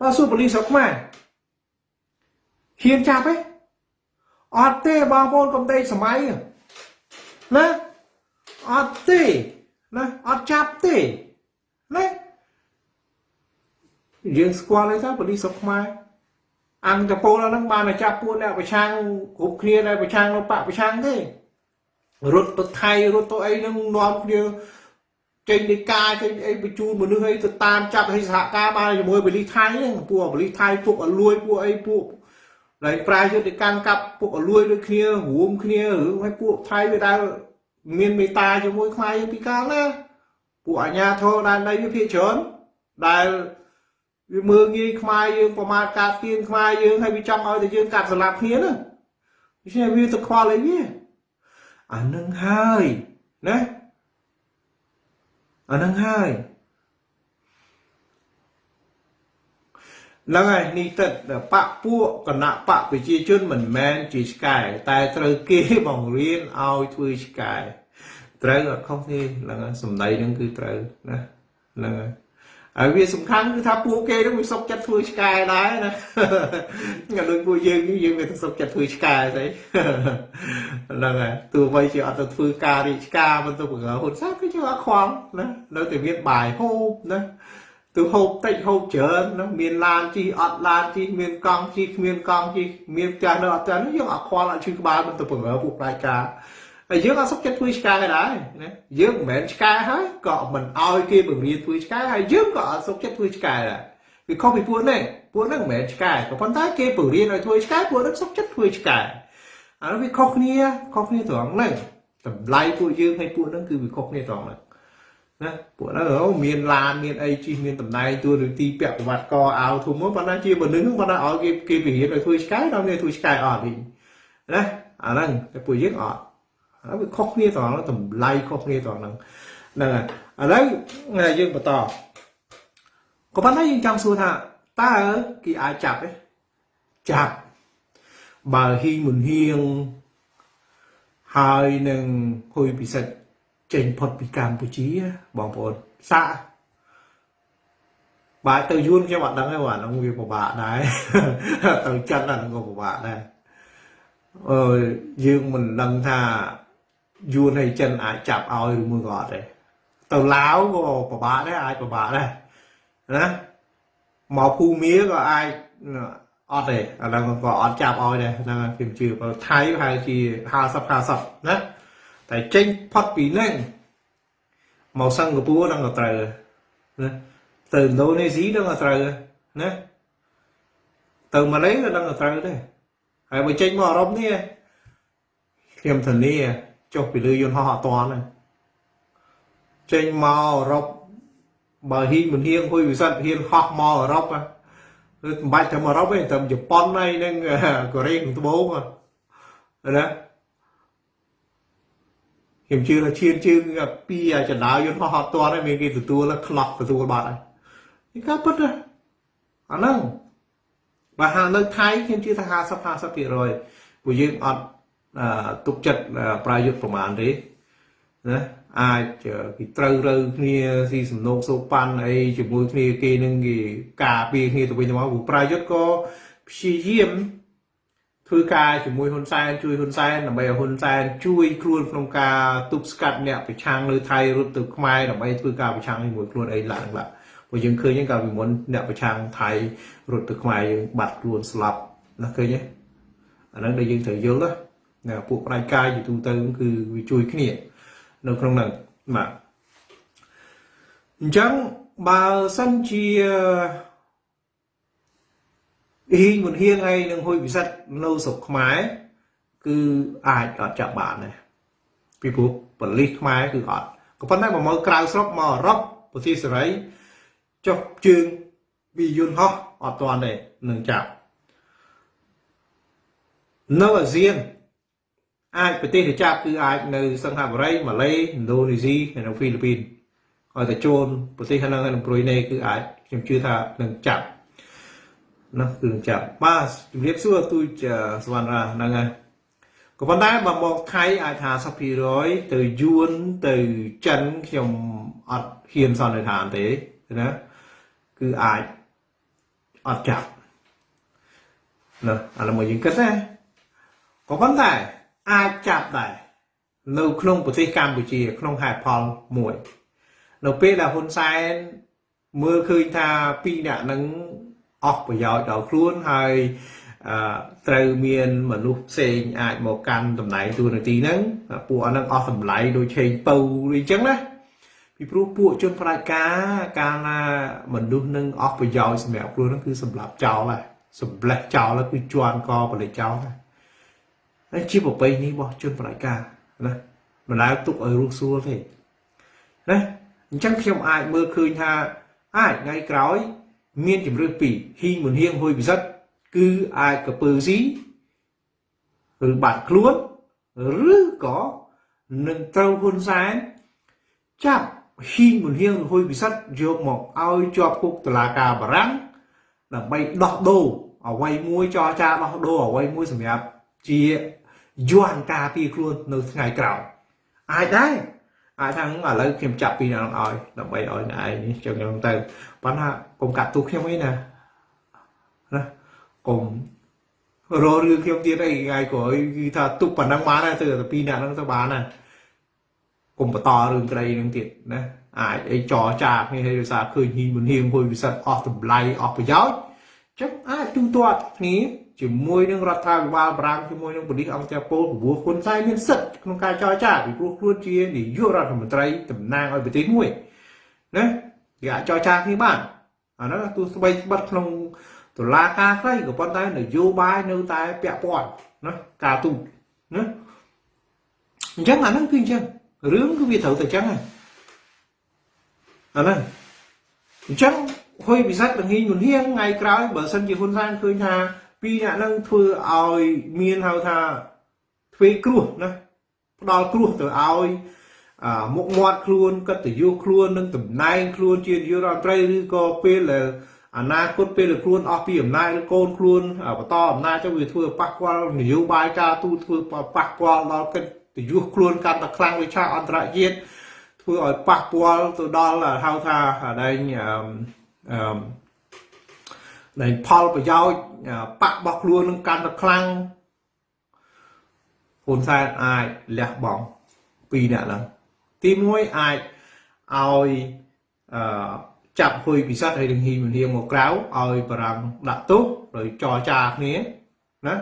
បើសួរបលិសស្រុកខ្មែរហ៊ានចាប់ទេអត់ទេបងប្អូនកុំដេកសម័យណាអត់ទេណាអត់ចាប់ទេណាយើងស្គាល់ហើយថាបលិសស្រុកខ្មែរ អង្គតពលហ្នឹងបានតែចាប់ពួកអ្នកប្រឆាំងគ្រប់គ្នាដែលប្រឆាំងនៅបកប្រឆាំងទេរត់ទៅថៃរត់ទៅអីហ្នឹងនាំគ្នាចេញនៃការចេញអីបញ្ជូនមនុស្សអីទៅតាមចាប់ឲ្យសហការបានជាមួយបលិសថៃហ្នឹងពួកបលិសថៃពួកអលួយពួកអីពួកហើយប្រាយុទ្ធកម្មកាប់ពួកអលួយដូចគ្នារួមគ្នារឿងឲ្យពួកថៃវាដែលមានមេត្តាជាមួយខ្មែរយើងពីកាលណាពួកអាញាធរដែនដីវាភាគច្រើនដែល វាមើងងាយខ្មែរយើងប្រមាថកាត់ទៀនខ្មែរយើងហើយវាចង់ឲ្យតែយើងកាត់សម្លាប់គ្នាហ្នឹងវាជាវាទៅខ្វល់អីវាអានឹងហើយណាអានឹងហើយឡើងហើយនេះទឹកបពពួកគណៈបកប្រជាជនមិនមែនជាឆ្កែតែត្រូវគេបង្រៀនឲ្យធ្វើឆ្កែត្រូវអត់ខុសទេឡើងសំដីហ្នឹងគឺត្រូវណាហ្នឹងហើយ ហើយវាសំខាន់គឺថាពួកគេនឹងវាសុកចិត្តធ្វើឆ្កែដែរណាក៏ដូចពួកយើងនេះយើងវាសុកចិត្តធ្វើឆ្កែស្អីហ្នឹងហើយទោះបីជាអត់ទៅធ្វើការរីឆ្កាមិនទៅបង្រើហ៊ុនសែនគឺជាអត់ខ្វល់ណានៅតែមានបាយហូបណាទៅហូបតិចហូបច្រើនណាមានឡានជិះអត់ឡានជិះមានកង់ជិះគ្មានកង់ជិះមានផ្ទះនៅអត់ផ្ទះនេះយើងអត់ខ្វល់អត់ឈឺក្បាលមិនទៅបង្រើពួកផ្លាយការ ហើយយើងអត់សុខចិត្តធ្វើឆ្កែដែរណាយើងមិនមែនឆ្កែហើយក៏មិនអោយគេបង្រៀនធ្វើឆ្កែហើយយើងក៏អត់សុខចិត្តធ្វើឆ្កែដែរវាខុសពីពួកនេះពួកហ្នឹងមិនមែនឆ្កែក៏ប៉ុន្តែគេបង្រៀនឲ្យធ្វើឆ្កែពួកហ្នឹងសុខចិត្តធ្វើឆ្កែអានោះវាខុសគ្នាខុសគ្នាត្រង់ហ្នឹងតម្លៃពួកយើងហើយពួកហ្នឹងគឺវាខុសគ្នាត្រង់ហ្នឹងណាពួកហ្នឹងអូមានឡានមានអីជិះមានតំណែងទួនាទីពាក់ប្រវត្តិកអាវធំមកប៉ុន្តែជាមនុស្សហ្នឹងប៉ុន្តែឲ្យគេគេពហិនឲ្យធ្វើឆ្កែដល់នេះធ្វើឆ្កែអត់វិញណាអាហ្នឹងតែពួកយើងអត់ ហើយវាខុសគ្នាត្រង់តម្លៃខុសគ្នាត្រង់ហ្នឹងហ្នឹងហើយឥឡូវយើងបន្តក៏ប៉ុន្តែយើងចង់សួរថាតើគេអាចចាប់ទេចាប់បើហ៊ីងមុនហៀងហើយនឹងហ៊ុយពិសិដ្ឋចេញផុតពីកម្ពុជាបងប្អូនសាក់បាទទៅយួនខ្ញុំអត់ដឹងទេបាទហ្នឹងវាពិបាកដែរទៅចិនអាហ្នឹងក៏ពិបាកដែរអឺយើងមិនដឹងថា យួនហើយចិនអាចចាប់ឲ្យឬមួយក៏អត់ទេទៅឡាវក៏ពិបាកដែរអាចពិបាកដែរណាមកភូមាក៏អាចអត់ទេអាហ្នឹងក៏អត់ចាប់ឲ្យដែរហ្នឹងខ្ញុំជឿបើថៃប្រហែលជា50 50ណាតែចេញផុតពីហ្នឹងមកសិង្ហបុរីហ្នឹងក៏ត្រូវណាទៅឥណ្ឌូនេស៊ីហ្នឹងក៏ត្រូវណាទៅម៉ាឡេក៏ហ្នឹងក៏ត្រូវដែរហើយបើចេញមកអឺរ៉ុបនេះខ្ញុំធានា ចុះពីលើយន្តហោះអត់តាន់ចេញមកអឺរ៉ុបបើហ៊ីមិនហៀងហួយវិសិទ្ធហ៊ានហោះមកអឺរ៉ុបគឺមិនបាច់ទៅអឺរ៉ុបទេទៅជប៉ុនហើយនឹងកូរ៉េខាងត្បូងណាខ្ញុំជឿថាឈានជើងពីចណ្ដើយន្តហោះអត់តាន់ហើយមានគេទទួលខ្លះទទួលបាត់ហើយនេះការពិតណាអាហ្នឹងបើហានៅថៃខ្ញុំជឿថា50 50%ព្រោះយើងអត់ ទុកចិត្តប្រាយុទ្ធប្រមាណទេណាអាចគេត្រូវរើគ្នាស៊ីសំណោកសោកប៉ាន់អីជាមួយគ្នាគេនឹងគេការពារគ្នាទៅវិញទៅមកព្រោះប្រាយុទ្ធក៏ព្យាយាមធ្វើការជាមួយហ៊ុនសែនជួយហ៊ុនសែនដើម្បីឲ្យហ៊ុនសែនជួយខ្លួនក្នុងការទប់ស្កាត់អ្នកប្រឆាំងនៅថៃរត់ទៅខ្មែរដើម្បីធ្វើការប្រឆាំងជាមួយខ្លួនអីឡើងឡើងព្រោះយើងឃើញហ្នឹងកាលពីមុនអ្នកប្រឆាំងថៃរត់ទៅខ្មែរយើងបាត់ខ្លួនស្លាប់ណាឃើញទេអាហ្នឹងដែលយើងត្រូវយល់ណា ពួកផ្នែកកាយទូទៅគឺវាជួយគ្នា នៅក្នុងហ្នឹងបាទអញ្ចឹងបើសិនជាហ៊ីងមុនហៀងហើយនឹងហ៊ុយពិសិដ្ឋនៅស្រុកខ្មែរគឺអាចអត់ចាប់បានដែរពីព្រោះបលិសខ្មែរគឺអត់ក៏ប៉ុន្តែបើមកក្រៅស្រុកមកអឺរ៉ុបប្រទេសសេរីចុះជើងពីយន្តហោះអត់ទាន់ទេនឹងចាប់នៅអាស៊ាន អាចប្រទេសដែលចាប់គឺអាចនៅសិង្ហបុរីម៉ាឡេឥណ្ឌូនេស៊ីហើយនៅហ្វីលីពីនហើយតែចូលប្រទេសខាងហ្នឹងហើយនឹងប្រុយណេគឺអាចខ្ញុំជឿថានឹងចាប់ណាគឺនឹងចាប់បាទជំរាបសួរទូចសវណ្ណរាហ្នឹងហើយក៏ប៉ុន្តែបើមកថៃអាចថា50%ទៅយួនទៅចិនខ្ញុំអត់ហ៊ានសន្និដ្ឋានទេណាគឺអាចអត់ចាប់ណាឥឡូវមកយើងគិតណាក៏ប៉ុន្តែ អាចចាប់ដែរនៅក្នុងប្រទេសកម្ពុជា ក្នុងហេតុផលមួយនៅពេលដែលហ៊ុនសែនមើលឃើញថាពីរអ្នកនឹងអស់ប្រយោជន៍ដល់ខ្លួនហើយត្រូវមានមនុស្សផ្សេងអាចមកកាន់តំណែងតួនាទីហ្នឹងពួកអហ្នឹងអស់តម្លៃដូចឆេងពៅអីចឹងណាពីព្រោះពួកជនផ្ដាច់ការកាលណាមនុស្សនឹងអស់ប្រយោជន៍សម្រាប់ខ្លួនហ្នឹងគឺសម្រាប់ចោលហើយសម្លេះចោលហើយគឺជន់កបលិចចោលហើយ ហើយជាប្របីនេះរបស់ជនបដិការណាមិនដែលទុកឲ្យរស់សួរទេណាអញ្ចឹងខ្ញុំអាចមើលឃើញថាអាចថ្ងៃក្រោយ មានជំរឿសពីរហ៊ីងមុនហៀងហួយពិសិដ្ឋគឺអាចកពើស៊ីឬបាត់ខ្លួនឬក៏នឹងត្រូវហ៊ុនសែនចាប់ហ៊ីងមុនហៀងហួយពិសិដ្ឋយកមកឲ្យជាប់គុកតឡាការបារាំងដើម្បីដោះដូរអ្វីមួយចរចាដោះដូរអ្វីមួយសម្រាប់ជា យន់ការពារខ្លួននៅថ្ងៃក្រោយអាចដែរអាចថាឥឡូវខ្ញុំចាប់ពីនឹងឲ្យដើម្បីឲ្យអ្នកឯងនេះចឹងចឹងទៅប៉ុន្តែកុំកាត់ទូខ្ញុំអីណាណាកុំរករឿងខ្ញុំទៀតអីថ្ងៃក្រោយគឺថាទុកប៉ុណ្ណឹងបានហើយទៅតែពីរអ្នកហ្នឹងទៅបានហើយកុំបន្តរឿងក្តីហ្នឹងទៀតណាអាចអីចរចាគ្នាឲ្យដោយសារឃើញហ៊ីមិនហ៊ៀងហួយវិសិទ្ធអស់តម្លៃអស់ប្រយោជន៍ចឹងអាចទូទាត់គ្នា ជាមួយនឹងរដ្ឋាភិបាលបារាំងជាមួយនឹងប៉ូលីសអង្គការពលព្រោះហ៊ុនសែនមានសិទ្ធិក្នុងការចរចាពីព្រោះខ្លួនជានាយករដ្ឋមន្ត្រីតំណាងឲ្យប្រទេសមួយណាគេអាចចរចាគ្នាបានអាហ្នឹងទោះស្បីស្បិតក្នុងតុលាការខ្លីក៏ប៉ុន្តែនយោបាយនៅតែពាក់ព័ន្ធណាការទូតណាអញ្ចឹងអាហ្នឹងគឺអញ្ចឹងរឿងគឺវាត្រូវតែអញ្ចឹងហ្នឹងអាហ្នឹងអញ្ចឹងហុយពិសិដ្ឋបង្ហាញមុនហៀងថ្ងៃក្រោយបើសិនជាហ៊ុនសែនឃើញថា ពីរអ្នកហ្នឹងធ្វើឲ្យមានហៅថាធ្វើគ្រោះណាផ្ដល់គ្រោះទៅឲ្យមុខមាត់ខ្លួនកតញ្ញុខ្លួននិងតំណែងខ្លួនជានាយករដ្ឋមន្ត្រីឬក៏ពេលដែលអនាគតពេលខ្លួនអស់ពីអំណាចឬកូនខ្លួនបន្តអំណាចទៅវាធ្វើប៉ះពាល់នយោបាយការទូតធ្វើប៉ះពាល់ដល់កិត្តិយសខ្លួនកាន់តែខ្លាំងវិឆាអន្តរជាតិធ្វើឲ្យប៉ះពាល់ទៅដល់ហៅថាដែងអឺ អឺដែងផលប្រយោជន៍បាក់របស់ខ្លួននឹងកាន់តែខ្លាំងហ៊ុនសែនអាចលះបង់ពីរអ្នកហ្នឹងទី1អាចឲ្យអឺចាប់ហ៊ុយពិសិដ្ឋហើយនឹងហ៊ីមហៀងមកក្រៅឲ្យបារាំងដាក់ទោស rồi ចរចាគ្នាណា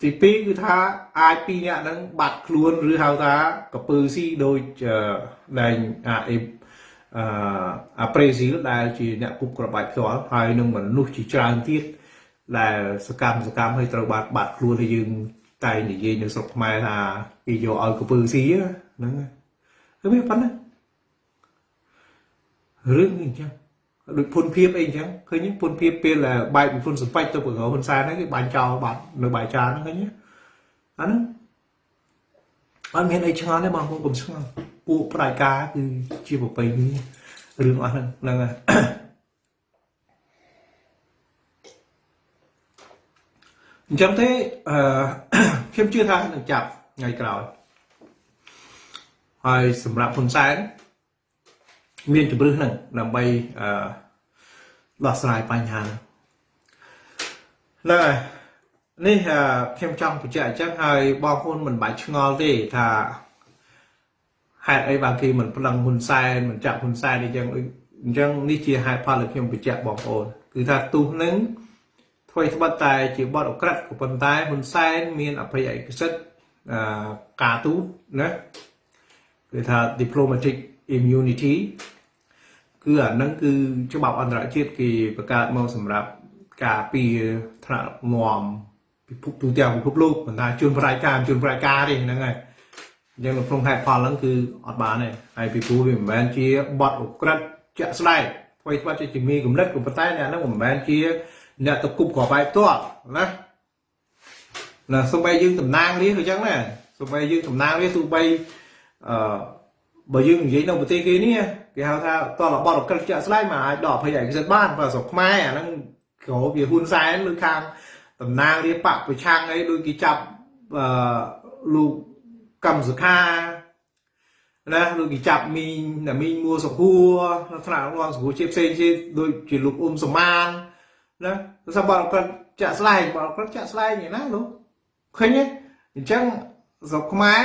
ទី2គឺថាអាចពីរអ្នកហ្នឹងបាត់ខ្លួនឬហៅថាកពើស៊ីដូចដែងអា អេអឺអាប្រេស៊ីលដែលជាអ្នកគប់ក្របបាច់ផ្ទាល់ហើយនឹងមនុស្សជាច្រើនទៀតដែលសកម្មសកម្មឲ្យត្រូវបាត់បាត់ខ្លួនឲ្យយើងតែនិយាយនៅស្រុកខ្មែរថាគេយកឲ្យកពើស៊ីហ្នឹងគឺវាប៉ុណ្ណារឿងអញ្ចឹងដូចពុនភាពអីអញ្ចឹងឃើញពុនភាពពេលបែកពីពុនសម្បាច់ទៅប្រកោហ៊ុនសែនហ្នឹងគេបាញ់ចោលបាត់នៅបាយចានហ្នឹងឃើញអាហ្នឹងអត់មានអីឆ្ងល់ទេបងប្អូនកុំឆ្ងល់ ពួកប្រតិការគឺជាប្រពៃណីរឿងអស់ហ្នឹងហ្នឹងហើយអញ្ចឹងទេអឺខ្ញុំជឿថានឹងចាប់ថ្ងៃក្រោយហើយសម្រាប់ហ៊ុនសែនមានជំរឿសហ្នឹងដើម្បីអឺដោះស្រាយបញ្ហាហ្នឹងហើយនេះខ្ញុំចង់បញ្ជាក់អញ្ចឹងហើយបងប្អូនមិនបាច់ឆ្ងល់ទេថា ហេតុអីបានគេមិនប្តឹងហ៊ុនសែនមិនចាប់ហ៊ុនសែនអញ្ចឹងអញ្ចឹងនេះជាហេតុផលដែលខ្ញុំបញ្ជាក់បងប្អូនគឺថាទូសនឹងធ្វើស្បិតតែជាបទអក្រិតក៏ប៉ុន្តែហ៊ុនសែនមានអភ័យឯកសិទ្ធអឺការទូតណាគឺថា diplomatic immunity គឺអានឹងគឺច្បាប់អន្តរជាតិគេបង្កើតមកសម្រាប់ការពារថ្នាក់ងំពិភពទូទាំងពិភពលោកប៉ុន្តែជួនប្រតិការជួនប្រតិការទេហ្នឹងហើយ អញ្ចឹងនៅក្នុងហេតុផលហ្នឹងគឺអត់បានទេហើយពីព្រោះវាមិនមែនជាបទអក្រិតជាក់ស្ដែងអ្វីធ្វើជាជំនាញកំណត់ក៏ប៉ុន្តែអ្នកហ្នឹងមិនមែនជាអ្នកទៅគប់ក្របបែបផ្ទាល់ណាណាសូម្បីយើងតំណាងនេះក៏ចឹងដែរសូម្បីយើងតំណាងនេះទោះបីអឺបើយើងនិយាយនៅប្រទេសគេនេះគេហៅថាតលបត់អក្រិតជាក់ស្ដែងមកអាចដកភ័យឯកសិទ្ធបានបើស្រុកខ្មែរអាហ្នឹងក្រោវាហ៊ុនសែនឬខាងតំណាងរាបៈប្រឆាំងអីដូចគេចាប់អឺលោក កម្មសុខាណាលោកគេចាប់មីងណាមីងមួសុខួរនៅថ្នាក់រងសុខួរជាផ្សេងជាដូចជាលោកអ៊ុំសមានណាសម្បត្តិគាត់ចាក់ស្លែងបត់គាត់ចាក់ស្លែងណាលោកឃើញទេអញ្ចឹងស្រុកខ្មែរ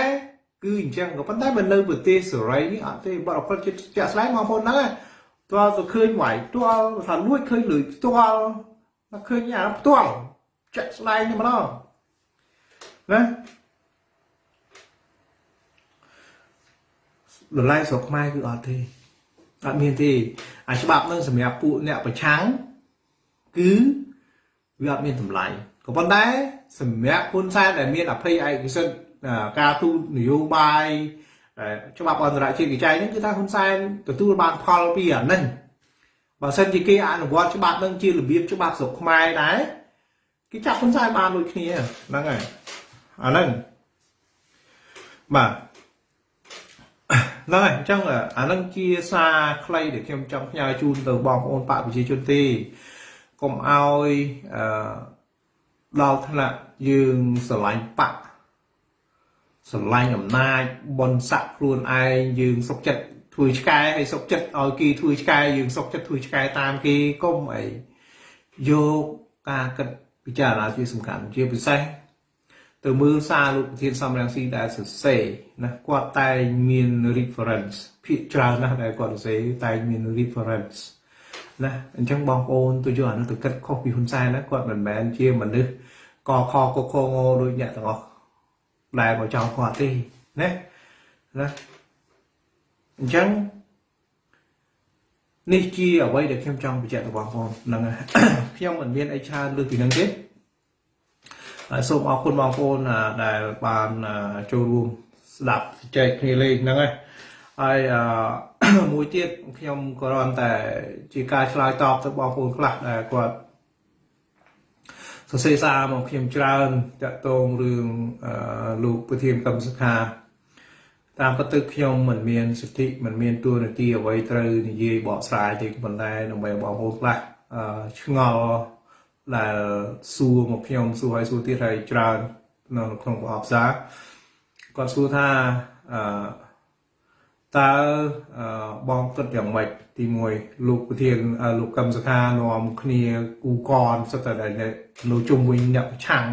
គឺអញ្ចឹងក៏ប៉ុន្តែបើនៅប្រទេសសេរីនេះអត់ទេបរិបទចិត្តចាក់ស្លែងបងប្អូនហ្នឹងតើទៅឃើញវាយផ្ទាល់ថាលួចឃើញលុយផ្ទាល់តែឃើញអាផ្ទាល់ចាក់ស្លែងនេះម្ដងណា តម្លៃស្រុកខ្មែរគឺអត់ទេអត់មានទេអាច្បាប់នឹងសម្រាប់ពួកអ្នកប្រឆាំងគឺវាអត់មានតម្លៃក៏ប៉ុន្តែសម្រាប់ហ៊ុនសែនដែលមានអភ័យឯកសិទ្ធិការទូតនយោបាយច្បាប់អន្តរជាតិវិច័យហ្នឹងគឺថាហ៊ុនសែនទទួលបានផលពីអាហ្នឹងបើសិនជាគេអនុវត្តច្បាប់ហ្នឹងជារបៀបច្បាប់ស្រុកខ្មែរដែរគេចាប់ហ៊ុនសែនបានដូចគ្នាហ្នឹងហើយអាហ្នឹងបាទ ហ្នឹងហើយអញ្ចឹងអាហ្នឹងជាសារខ្លីដែលខ្ញុំចង់ផ្ញើជូនទៅបងប្អូនបកប្រជាជនទេកុំឲ្យអឺដល់ថ្នាក់យើងស្រឡាញ់បកស្រឡាញ់អំណាចបនស័កខ្លួនឯងយើងសុកចិត្តធ្វើឆ្កែហើយសុកចិត្តឲ្យគេធ្វើឆ្កែយើងសុកចិត្តធ្វើឆ្កែតាមគេកុំអីយកការគិតពិចារណាជាសំខាន់ជាពិសេស ទៅមើលសារលោកប្រធានសំរងស៊ីដែលសរសេរណាគាត់តែងមាន reference ភាគច្រើនណាស់ដែលគាត់សរសេរតែងមាន reference ណាអញ្ចឹងបងប្អូនទៅយកអានោះទៅគិតខុសពីហ៊ុនសែនណាគាត់មិនមែនជាមនុស្សកខកខងដូចអ្នកទាំងអស់ដែលមកចោលគាត់ទេណាណាអញ្ចឹងនេះជាអ្វីដែលខ្ញុំចង់បញ្ជាក់ទៅបងប្អូនហ្នឹងខ្ញុំមិនមានអីច្រើនលើសពីហ្នឹងទេ ហើយសូមអរគុណបងប្អូនដែលបានចូលរួមស្ដាប់ចែកគ្នាលេងហ្នឹងហើយហើយមួយទៀតខ្ញុំក៏រំតែជាការឆ្លើយតបទៅបងប្អូនខ្លះដែលគាត់សរសេរសារមកខ្ញុំច្រើនតាក់ទងរឿងលោកប្រធានកម្មសខាតាមពិតទៅខ្ញុំមិនមានសិទ្ធិមិនមានទួនាទីអ្វីត្រូវនិយាយបកស្រាយទេប៉ុន្តែដើម្បីបងប្អូនខ្លះអឺឆ្ងល់ ដែលសួរមកខ្ញុំសួរឲ្យសួរទៀតហើយច្រើននៅក្នុងប្រអប់សារគាត់សួរថាអឺតើបងគិតយ៉ាងម៉េចទី1លោកប្រធានលោកកឹមសុខានាំគ្នាគូកនសិតតែនៅជុំវិញអ្នកប្រឆាំង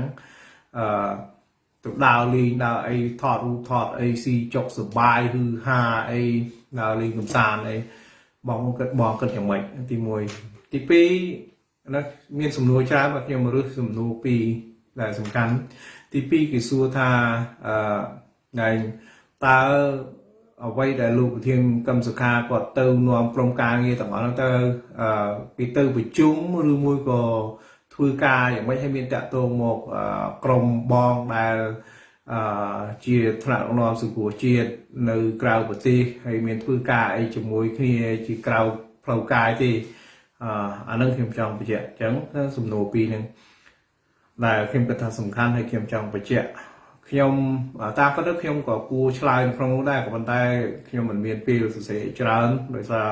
អឺទៅដើរលេងដើរអីថតរូបថតអីស៊ីចុកសបាយហឺហាអីដើរលេងកំសាន្តអីបងគិតបងគិតយ៉ាងម៉េចទី1ទី2 ណាមានសំណួរច្រើនបាទខ្ញុំរើសសំណួរ2ដែលសំខាន់ទី2គេសួរថាអឺតើអ្វីដែលលោកប្រធានកឹមសុខាគាត់ទៅនាំក្រុមការងារទាំងអស់ហ្នឹងទៅអឺពីទៅប្រជុំឬមួយក៏ធ្វើការយ៉ាងម៉េចឲ្យមានតាក់ទងមកក្រុមបងដែលអឺជាថ្នាក់ដឹកនាំសង្គមជាតិនៅក្រៅប្រទេសហើយមានធ្វើការអីជាមួយគ្នាជាក្រៅផ្លូវកាយទេ អឺអានឹងខ្ញុំចង់បញ្ជាក់អញ្ចឹងសំណួរពីរហ្នឹងដែលខ្ញុំគិតថាសំខាន់ហើយខ្ញុំចង់បញ្ជាក់ខ្ញុំតាមពិតទៅខ្ញុំក៏គួរឆ្លើយក្នុងនោះដែរក៏ប៉ុន្តែខ្ញុំមិនមានពេលសរសេរច្រើនដោយសារ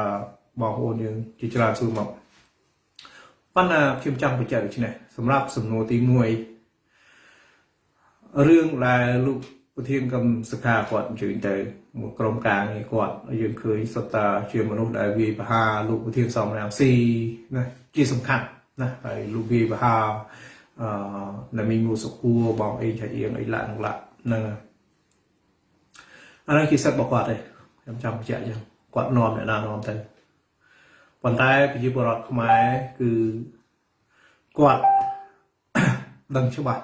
បងប្អូនយើងជាច្រើនសួរមកប៉ុន្តែខ្ញុំចង់បញ្ជាក់ដូចនេះសម្រាប់សំណួរទី1រឿងដែលលោកប្រធានកម្មសខាគាត់អញ្ជើញទៅម កក្រុមការងារគាត់យើងឃើញសុទ្ធតាជាមនុស្សដែលវាយបហាលោកប្រធានសំរាំងស៊ីណាជាសំខាន់ណាហើយលោកវាយបហាអឺណាមីងូសុគួរបងអេឆៃអៀងអីឡាក់ឡាក់ហ្នឹងអានេះជាសិទ្ធិរបស់គាត់ទេខ្ញុំចង់បញ្ជាក់អញ្ចឹងគាត់នាំអ្នកណានាំទៅប៉ុន្តែប្រជាពលរដ្ឋខ្មែរគឺគាត់ដឹងច្បាស់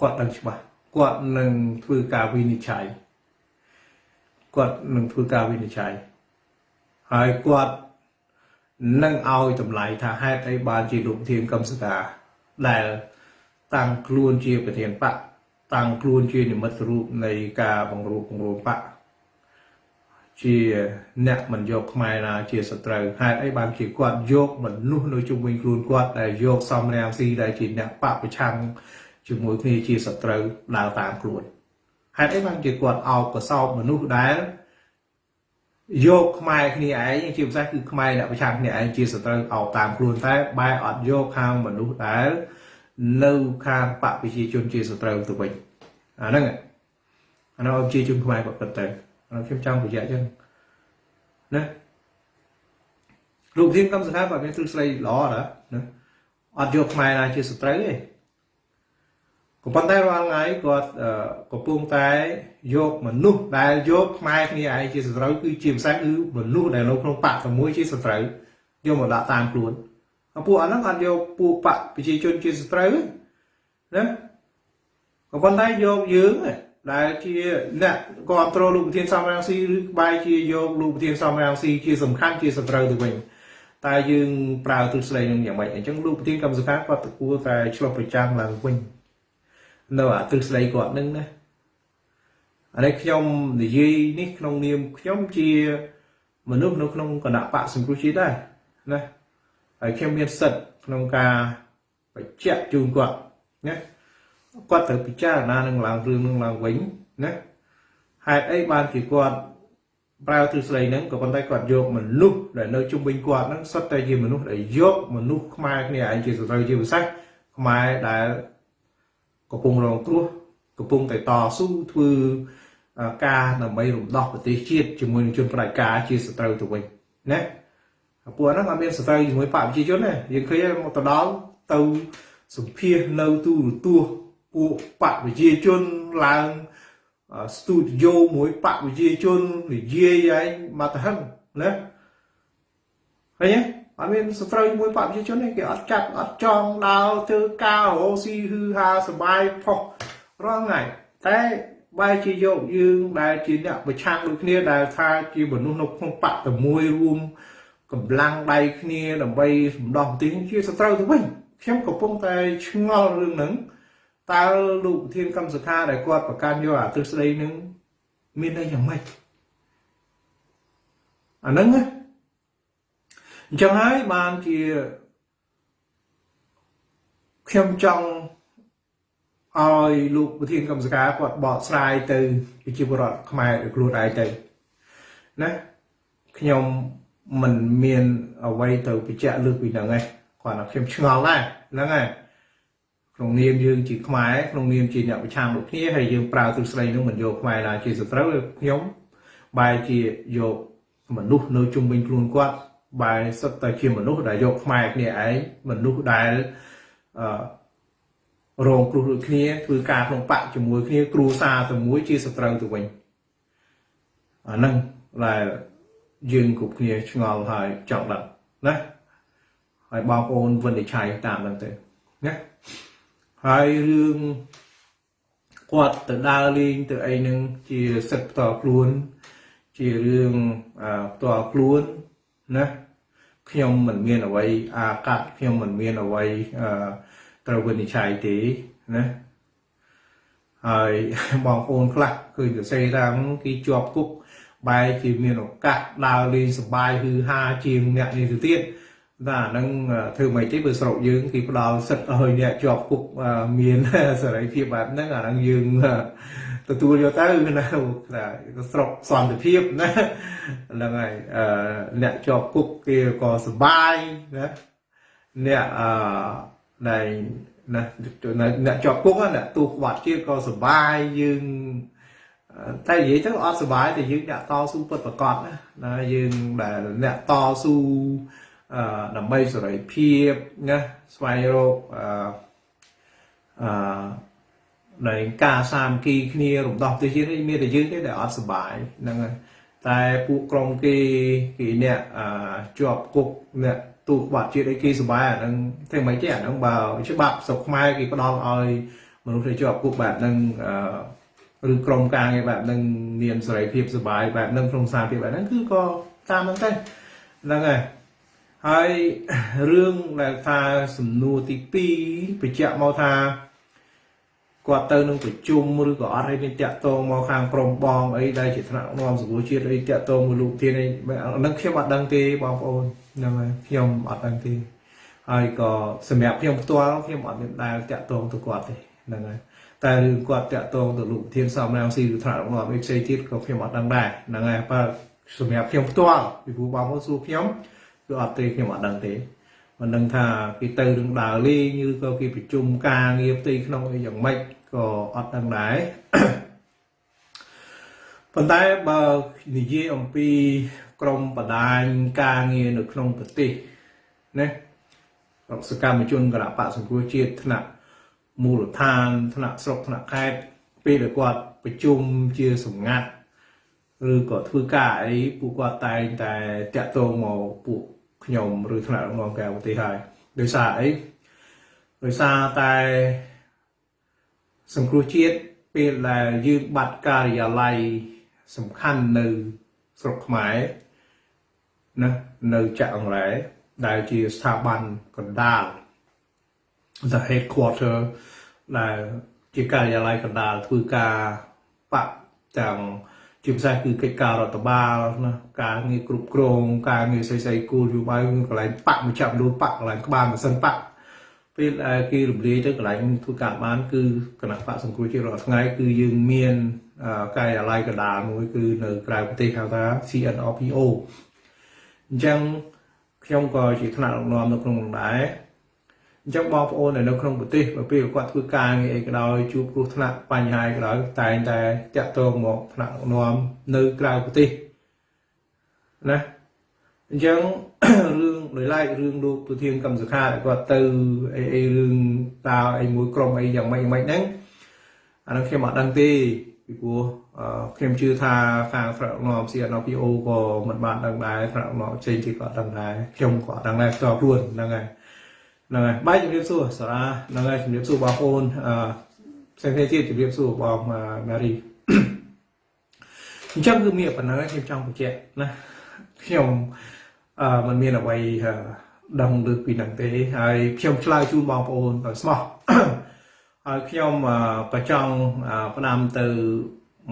គាត់ដឹងច្បាស់ គាត់នឹងធ្វើការវិនិច្ឆ័យគាត់នឹងធ្វើការវិនិច្ឆ័យហើយគាត់នឹងឲ្យតម្លៃថាហេតុអីបានជាលោកធានកំសកាដែលតាំងខ្លួនជាប្រធានបកតាំងខ្លួនជានិមិត្តរូបនៃការបង្រួបបង្រួមបកជាអ្នកមិនយកខ្មែរណាជាសត្រូវហេតុអីបានជាគាត់យកមនុស្សនៅជុំវិញខ្លួនគាត់ដែលយកសំរាមស៊ីដែលជាអ្នកបពប្រឆាំង ជាមួយគ្នាជាសត្រូវដើរតាមខ្លួនហេតុអីបានជាគាត់អោបកសោបមនុស្សដែលយកខ្មែរគ្នាឯងជាភាសាគឺខ្មែរអ្នកប្រឆាំងគ្នាឯងជាសត្រូវអោបតាមខ្លួនតែបែរអត់យកខាងមនុស្សដែលនៅខាងបពប្រជាជនជាសត្រូវទៅវិញអាហ្នឹងអានោះប្រជាជនខ្មែរគាត់ពិតទៅខ្ញុំចង់បញ្ជាក់ចឹងណាលោកធានកម្មសខាគាត់មានទ្រឹស្ដីល្អណាណាអត់យកខ្មែរណាជាសត្រូវទេ ក៏ប៉ុន្តែរាល់ថ្ងៃគាត់កំពុងតែយកមនុស្សដែលយកខ្មែរគ្នាឯងជាសត្រូវគឺជាភាសាគឺមនុស្សដែលនៅក្នុងបកតែមួយជាសត្រូវយកមកដាក់តាមខ្លួនពួកអាហ្នឹងអត់យកពួកបកប្រជាជនជាសត្រូវណាក៏ប៉ុន្តែយកយើងដែលជាអ្នកគ្រប់គ្រងលោកប្រធានសំរងស៊ីឬក្បែរជាយកលោកប្រធានសំរងស៊ីជាសំខាន់ជាសត្រូវទៅវិញតែយើងប្រើទស្សនៈនឹងយ៉ាងម៉េចអញ្ចឹងលោកប្រធានកម្មសខាគាត់ទៅគួរតែឆ្លុះប្រចាំឡើងវិញ នៅអាទិសដីគាត់នឹងណាអានេះខ្ញុំនិយាយនេះក្នុងនាមខ្ញុំជាមនុស្សនៅក្នុងគណៈបកសង្គ្រោះជាតិដែរណាហើយខ្ញុំមានសិទ្ធិក្នុងការបញ្ជាក់ជូនគាត់ណាគាត់ត្រូវពិចារណានឹងឡើងរឿងនឹងឡើងវិញណាហេតុអីបានជាគាត់ប្រើទ្រឹស្ដីហ្នឹងក៏ប៉ុន្តែគាត់យកមនុស្សដែលនៅជុំវិញគាត់ហ្នឹងសុទ្ធតែជាមនុស្សដែលយកមនុស្សខ្មែរគ្នាឯងជាសត្រូវជាពិសេសខ្មែរដែល កំពុងរងគ្រោះកំពុងតែតស៊ូធ្វើការដើម្បីរំដោះប្រទេសជាតិជាមួយនឹងជនផ្ដាច់ការជាសត្រូវទៅវិញណាពួកហ្នឹងអត់មានសត្រូវជាមួយបកប្រជាជនទេយើងឃើញមកទៅដល់ទៅសម្ភាសនៅទូរទស្សន៍ពួកបកប្រជាជនឡើងស្ទូឌីយោមួយបកប្រជាជននិយាយឯងមកទៅហឹងណាឃើញទេ អត់មានសត្រូវមួយបព្វជិជនទេគេអត់ចាត់អត់ចងដើរធ្វើការរោស៊ីហឺហាសបាយផុសរងថ្ងៃតែបែរជាយកយើងដែលជាអ្នកប្រឆាំងដូចគ្នាដែលថាជាមនុស្សនៅក្នុងបកតែមួយរួមកម្លាំងដៃគ្នាដើម្បីសម្ដោះប្រទេសជាសត្រូវទៅវិញខ្ញុំកំពុងតែឆ្ងល់រឿងហ្នឹងតើលោកប្រធានកម្មសខាដែលគាត់ប្រកាន់យកអាទិស្ដីនឹងមានន័យយ៉ាងម៉េចអាហ្នឹងណា អញ្ចឹងហើយបានជាខ្ញុំចង់ឲ្យលោកប្រធានកម្មសការគាត់បកស្រាយទៅប្រជាពលរដ្ឋខ្មែរខ្លួនឯងទៅណាខ្ញុំមិនមានអ្វីទៅបញ្ជាក់លើពីហ្នឹងឯងគាត់ថាខ្ញុំឆ្ងល់ដែរហ្នឹងហើយក្នុងនាមយើងជាខ្មែរក្នុងនាមជាអ្នកប្រឆាំងដូចគ្នាហើយយើងប្រើទ្រឹស្ដីនោះមិនយកខ្មែរណាជាសត្រូវខ្ញុំបែរជាយកមនុស្សនៅជុំវិញខ្លួនគាត់ បែរសុទ្ធតែជាមនុស្សដែលយកខ្មែរគ្នាឯងមនុស្សដែលអឺរងគ្រោះដូចគ្នាធ្វើការក្នុងបកជាមួយគ្នាគ្រួសារតែមួយជាសត្រូវទៅវិញអាហ្នឹងដែលយើងគ្រប់គ្នាឆ្ងល់ហើយចង់ដឹងណាហើយបងប្អូនវិនិច្ឆ័យតាមហ្នឹងទៅណាហើយរឿងគាត់ទៅដើរលេងទៅអីហ្នឹងជាសិទ្ធិផ្ទាល់ខ្លួន ជារឿងផ្ទាល់ខ្លួនណា ខ្ញុំមិនមានអ្វីអាកាត់ខ្ញុំមិនមានអ្វីត្រូវវិនិច្ឆ័យទេណាហើយបងប្អូនខ្លះគឺសរសេរថាគេជាប់គុកបែរជាមានឱកាសដើរលេងសប្បាយហឺហាជាងអ្នកនេះទៅទៀតតែអាហ្នឹងធ្វើមិនទេបើស្រុកយើងគេផ្ដល់សិទ្ធឲ្យអ្នកជាប់គុកមានសេរីភាពបែបហ្នឹងអាហ្នឹងយើង ទទួលយកទៅណាថាស្រុកសន្តិភាពណាហ្នឹងហើយអ្នកជាប់គុកគេក៏សុបាយណាអ្នកអឺដែលណាអ្នកជាប់គុកអ្នកទូក្បាត់ជាតិក៏សុបាយយើងតែនិយាយទៅអត់សុបាយតែយើងអ្នកតស៊ូពិតប្រកបណាណាយើងដែលអ្នកតស៊ូអឺដើម្បីសេរីភាពណាស្វែងរកអឺអឺ នៃការសាមគ្គីគ្នារំដោះប្រទេសជាតិនេះមានតែយើងទេដែលអត់សុបាយហ្នឹងហើយតែពួកក្រុមគេគេអ្នកជាប់គុកអ្នកទូក្បាត់ជាតិអីគេសុបាយអាហ្នឹងធ្វើមិនទេអាហ្នឹងបើច្បាប់ស្រុកខ្មែរគេផ្ដល់ឲ្យមនុស្សដែលជាប់គុកបែបហ្នឹងឬក្រុមការងារបែបហ្នឹងមានសេរីភាពសុបាយបែបហ្នឹងក្នុងសាភាពបែបហ្នឹងគឺក៏តាមហ្នឹងទៅហ្នឹងហើយហើយរឿងដែលថាសំណួរទី2បញ្ជាក់មកថា គាត់ទៅនឹងប្រជុំឬក៏អត់ឲ្យមានតាក់ទងមកខាងក្រមបងអីដែលជាថ្នាក់នាំសង្គមជាតិអីតាក់ទងមួយលោកធានអីហ្នឹងខ្ញុំអត់ដឹងទេបងប្អូនហ្នឹងហើយខ្ញុំអត់ដឹងទេហើយក៏សម្រាប់ខ្ញុំផ្ទាល់ខ្ញុំអត់មានដែលតាក់ទងទៅគាត់ទេហ្នឹងហើយតែរឿងគាត់តាក់ទងទៅលោកធានសំរាមស៊ីឬថ្នាក់នាំអីផ្សេងទៀតក៏ខ្ញុំអត់ដឹងដែរហ្នឹងហើយបើសម្រាប់ខ្ញុំផ្ទាល់ពីព្រោះបងប្អូនសួរខ្ញុំគឺអត់ទេខ្ញុំអត់ដឹងទេ មិនដឹងថាគេទៅរឿងដើរលេងឬក៏គេប្រជុំការងារផ្ទៃក្នុងអីយ៉ាងម៉េចក៏អត់ដឹងដែរប៉ុន្តែបើនិយាយអំពីក្រមបដាញការងារនៅក្នុងប្រទេសណាសកម្មជនគណៈបកសង្គ្រោះជាតិថ្នាក់មូលដ្ឋានថ្នាក់ស្រុកថ្នាក់ខេត្តពេលដែលគាត់ប្រជុំជាសម្ងាត់ឬក៏ធ្វើការអីពួកគាត់តែងតែតាក់ទងមកពួក ខ្ញុំឬថ្នាក់ដឹកនាំក្រៅប្រទេសហើយដោយសារអីដោយសារតែសង្គ្រោះជាតិពេលដែលយើងបាត់ការិយាល័យសំខាន់នៅស្រុកខ្មែរណានៅចាក់អង្រែដែលជាស្ថាប័នកណ្ដាល the headquarter ដែលជាការិយាល័យកណ្ដាលធ្វើការបកទាំង ជាភាសាគឺកិច្ចការរដ្ឋបាលណាការងារគ្រប់គ្រងការងារស្អីស្អីគោលយោបល់កន្លែងបកមកចាប់លួបកកន្លែងក្បាលម៉ាស៊ីនបកពេលគេរំលាយទៅកន្លែងធ្វើការបានគឺគណៈបកសង្គ្រោះជាតិរាល់ថ្ងៃគឺយើងមានការិយាល័យកណ្ដាលមួយគឺនៅក្រៅប្រទេសហៅថា CNRPO អញ្ចឹងខ្ញុំក៏ជាថ្នាក់ដឹកនាំនៅក្នុងនោះដែរ អញ្ចឹងបងប្អូននៅក្នុងប្រទេសបើពេលគាត់ធ្វើការងារអីក៏ដោយជួបគ្រោះថ្នាក់បញ្ហាក៏ដោយតែងតែតាក់ទងមកថ្នាក់នាំនៅក្រៅប្រទេសណាអញ្ចឹងរឿងដោយឡែករឿងលោកប្រធានកម្មសខាគាត់ទៅអីអីរឿងតើអីមួយក្រុមអីយ៉ាងម៉េចម៉េចហ្នឹងអានឹងខ្ញុំអត់ដឹងទេពីព្រោះខ្ញុំជឿថាខាងថ្នាក់នាំ CNPO ក៏មិនបានដឹងដែរថ្នាក់នាំផ្សេងទៀតក៏ដឹងដែរខ្ញុំក៏អត់ដឹងដែរផ្ទាល់ខ្លួនហ្នឹងហើយ ហ្នឹងហើយបាយជំរាបសួរសារាហ្នឹងហើយជំរាបសួរបងប្អូនអឺផ្សេងទៀតជំរាបសួរបងម៉ារីអញ្ចឹងគឺមានប៉ុណ្ណឹងខ្ញុំចង់បញ្ជាក់ណាខ្ញុំអឺมันមានអ្វីដឹងលើពីហ្នឹងទេហើយខ្ញុំឆ្លើយជូនបងប្អូនដោយស្មោះហើយខ្ញុំក៏ចង់ផ្ដាំទៅ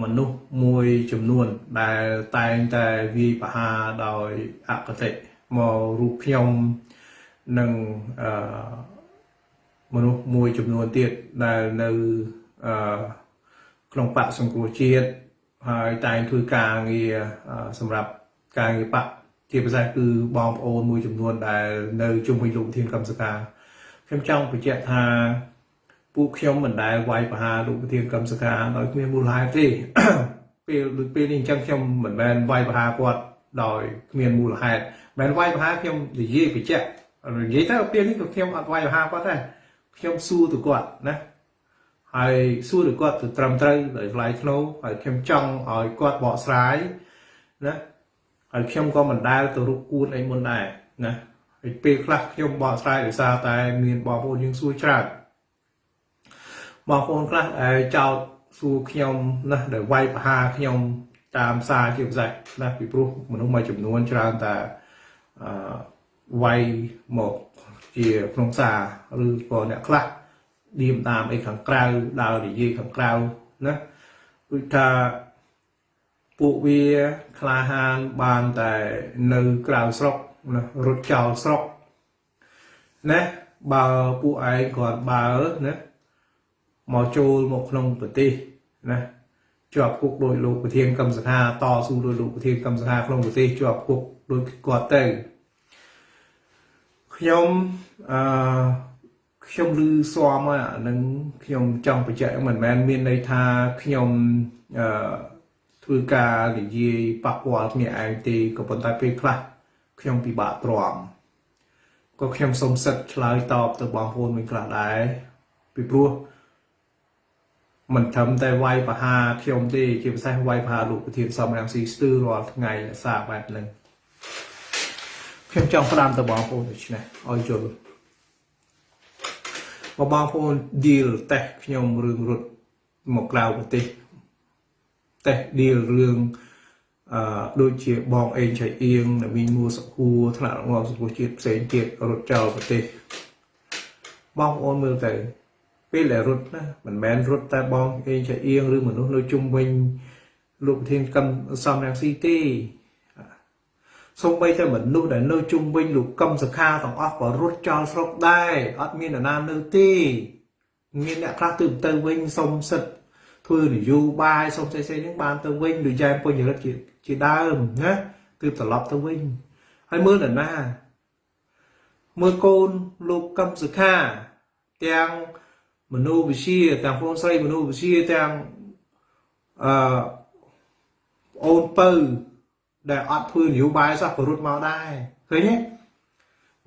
មនុស្សមួយចំនួន ដែលតែងតែវាយប្រហារដោយអកតេមករូបខ្ញុំ នឹងអឺមនុស្សមួយចំនួនទៀតដែលនៅអឺក្នុងបកសង្គ្រោះជាតិហើយតែងធ្វើការងារសម្រាប់ការងារបកជាពិសេសគឺបងប្អូនមួយចំនួនដែលនៅជុំវិញលោកធានកម្មសកាខ្ញុំចង់បញ្ជាក់ថាពួកខ្ញុំមិនដែលវាយប្រហារលោកប្រធានកម្មសកាដោយគ្មានមូលហេតុទេពេលដូចពេលនេះអញ្ចឹងខ្ញុំមិនមែនវាយប្រហារគាត់ដោយគ្មានមូលហេតុមិនវាយប្រហារខ្ញុំនិយាយបញ្ជាក់ និយាយទៅពេលនេះក៏ខ្ញុំអត់វាយប្រហារគាត់ដែរខ្ញុំសួរទៅគាត់ណាហើយសួរទៅគាត់ទៅត្រឹមត្រូវដោយថ្លៃថ្នូរហើយខ្ញុំចង់ឲ្យគាត់បកស្រាយណាហើយខ្ញុំក៏មិនដែលទៅរុកគួនអីមុនដែរណាហើយពេលខ្លះខ្ញុំបកស្រាយដោយសារតែមានបងប្អូនយើងសួរច្រើនបងប្អូនខ្លះដែលចោតសួរខ្ញុំណាដែលវាយប្រហារខ្ញុំតាមសារជាពិសេសណាពីព្រោះមនុស្សមួយចំនួនច្រើនតែអឺ វាយមកជាក្នុងសារឬក៏អ្នកខ្លះឌៀមតាមអីខាងក្រៅដើរនិយាយខាងក្រៅណាដូចថាពួកវាក្លាហានបានតែនៅក្រៅស្រុកណារត់ចោលស្រុកណាបើពួកឯងគាត់បើណាមកចូលមកក្នុងប្រទេសណាជាប់គុកដោយលោកប្រធានកម្មសខាតស៊ូដោយលោកប្រធានកម្មសខាក្នុងប្រទេសជាប់គុកដោយគាត់ទៅ ខ្ញុំអឺខ្ញុំឮស្មអានឹងខ្ញុំចង់បញ្ជាក់មិនមែនមានន័យថាខ្ញុំអឺធ្វើការនិយាយប៉ះពាល់គ្នាឯងទេក៏ប៉ុន្តែពេលខ្លះខ្ញុំពិបាកទ្រាំក៏ខ្ញុំសូមសិទ្ធឆ្លើយតបទៅបងប្អូនវិញខ្លះដែរពីព្រោះមិនត្រឹមតែវាយប្រហាខ្ញុំទេជាពិសេសវាយប្រហាលោកប្រធានសំរងស៊ីស្ទើររាល់ថ្ងៃសារបែបហ្នឹង ខ្ញុំចង់ផ្ដាំទៅបងប្អូនដូច្នេះឲ្យយល់បើបងប្អូន deal តេស្តខ្ញុំរឿងរត់មកក្រៅប្រទេសតេស្ត deal រឿងអឺដូចជាបងអេងឆៃអៀងដែលមានមួសុខួរថ្នាក់ងំសុខួរជាតិផ្សេងទៀតរត់ចោលប្រទេសបងប្អូនមើលទៅពេលដែលរត់ណាមិនមែនរត់តែបងអេងឆៃអៀងឬមនុស្សនៅជុំវិញលោកប្រធានកម្មសំរងស៊ីទេ សូម្បីតែមនុស្សដែលនៅជុំវិញលោកកឹមសខាទាំងអស់ក៏រត់ចោលស្រុកដែរអត់មាននរណានៅទេមានអ្នកខ្លះទៅទៅវិញសុំសិទ្ធធ្វើនយោបាយសុំផ្សេងៗហ្នឹងបានទៅវិញដូចយ៉ែមពុញរិទ្ធជាជាដើមណាគឺត្រឡប់ទៅវិញហើយមើលនរណាមើលកូនលោកកឹមសុខាទាំងមនុស្សវិជាទាំងបងស្រីមនុស្សវិជាទាំងអឺអូនពៅ ដែលអត់ធ្វើនយោបាយសោះក៏រត់មកដែរឃើញទេ